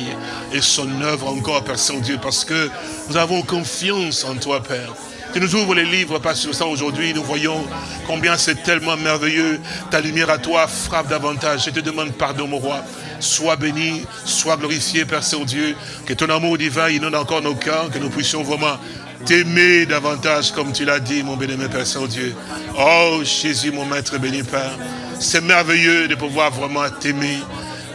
et son œuvre encore, Père Saint-Dieu, parce que nous avons confiance en toi, Père. Tu nous ouvres les livres, Père ça aujourd'hui, nous voyons combien c'est tellement merveilleux. Ta lumière à toi frappe davantage. Je te demande pardon, mon roi. Sois béni, sois glorifié, Père Saint-Dieu. Que ton amour divin inonde encore nos cœurs, que nous puissions vraiment t'aimer davantage, comme tu l'as dit, mon béni, Père Saint-Dieu. Oh, Jésus, mon Maître béni, Père. C'est merveilleux de pouvoir vraiment t'aimer.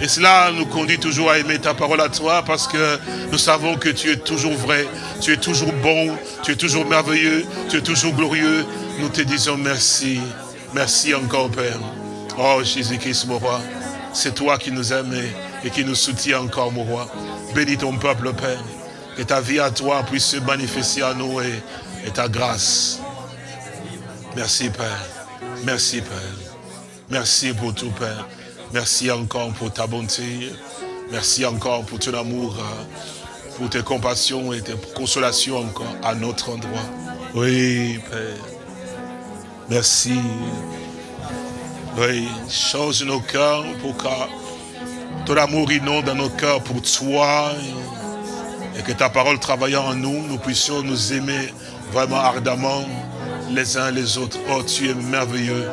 Et cela nous conduit toujours à aimer ta parole à toi parce que nous savons que tu es toujours vrai, tu es toujours bon, tu es toujours merveilleux, tu es toujours glorieux. Nous te disons merci. Merci encore, Père. Oh, Jésus-Christ, mon roi, c'est toi qui nous aimes et qui nous soutiens encore, mon roi. Bénis ton peuple, Père. Que ta vie à toi puisse se manifester à nous et, ta grâce. Merci Père. Merci Père. Merci pour tout Père. Merci encore pour ta bonté. Merci encore pour ton amour, euh, pour tes compassions et tes consolations encore à notre endroit. Oui, Père. Merci. Oui, change nos cœurs pour que ton amour inonde dans nos cœurs pour toi et que ta parole travaillant en nous, nous puissions nous aimer vraiment ardemment les uns les autres. Oh, tu es merveilleux.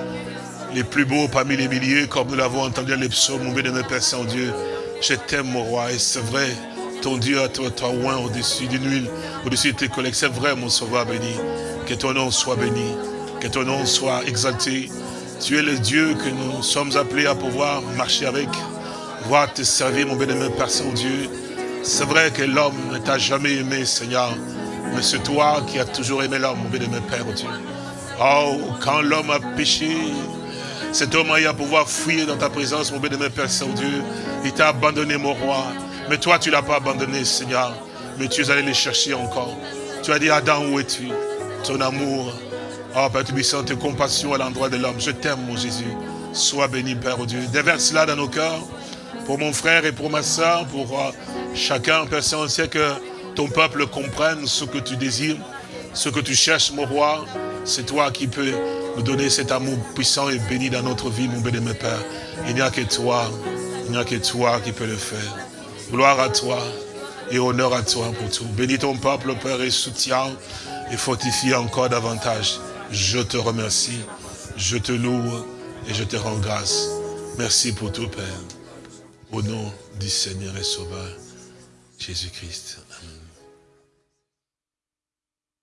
Les plus beaux parmi les milliers, comme nous l'avons entendu dans les psaumes, mon bien-aimé Père Saint-Dieu. Je t'aime, mon roi, et c'est vrai, ton Dieu a toi, toi oint au-dessus d'une huile, au-dessus de tes collègues. C'est vrai, mon sauveur béni. Que ton nom soit béni, que ton nom soit exalté. Tu es le Dieu que nous sommes appelés à pouvoir marcher avec, voir te servir, mon bien-aimé Père Saint-Dieu. C'est vrai que l'homme ne t'a jamais aimé, Seigneur. Mais c'est toi qui as toujours aimé l'homme, mon bien-aimé Père Dieu. Oh, quand l'homme a péché, cet homme a eu à pouvoir fuir dans ta présence, mon bien-aimé Père Saint-Dieu. Il t'a abandonné, mon roi. Mais toi, tu ne l'as pas abandonné, Seigneur. Mais tu es allé le chercher encore. Tu as dit, Adam, où es-tu? Ton amour. Oh, Père Tubissant, tes compassions à l'endroit de l'homme. Je t'aime, mon Jésus. Sois béni, Père Dieu. Déverse cela dans nos cœurs. Pour mon frère et pour ma soeur, pour euh, Chacun, Père Saint, que ton peuple comprenne ce que tu désires, ce que tu cherches, mon roi. C'est toi qui peux nous donner cet amour puissant et béni dans notre vie, mon béni, Père. Il n'y a que toi, il n'y a que toi qui peux le faire. Gloire à toi et honneur à toi pour tout. Bénis ton peuple, Père, et soutiens et fortifie encore davantage. Je te remercie, je te loue et je te rends grâce. Merci pour tout, Père. Au nom du Seigneur et Sauveur. Jésus-Christ.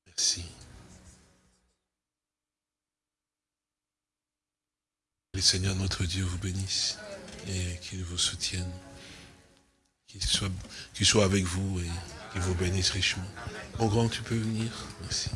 Merci. Le Seigneur notre Dieu vous bénisse et qu'il vous soutienne. Qu'il soit, soit avec vous et qu'il vous bénisse richement. Mon grand, tu peux venir. Merci.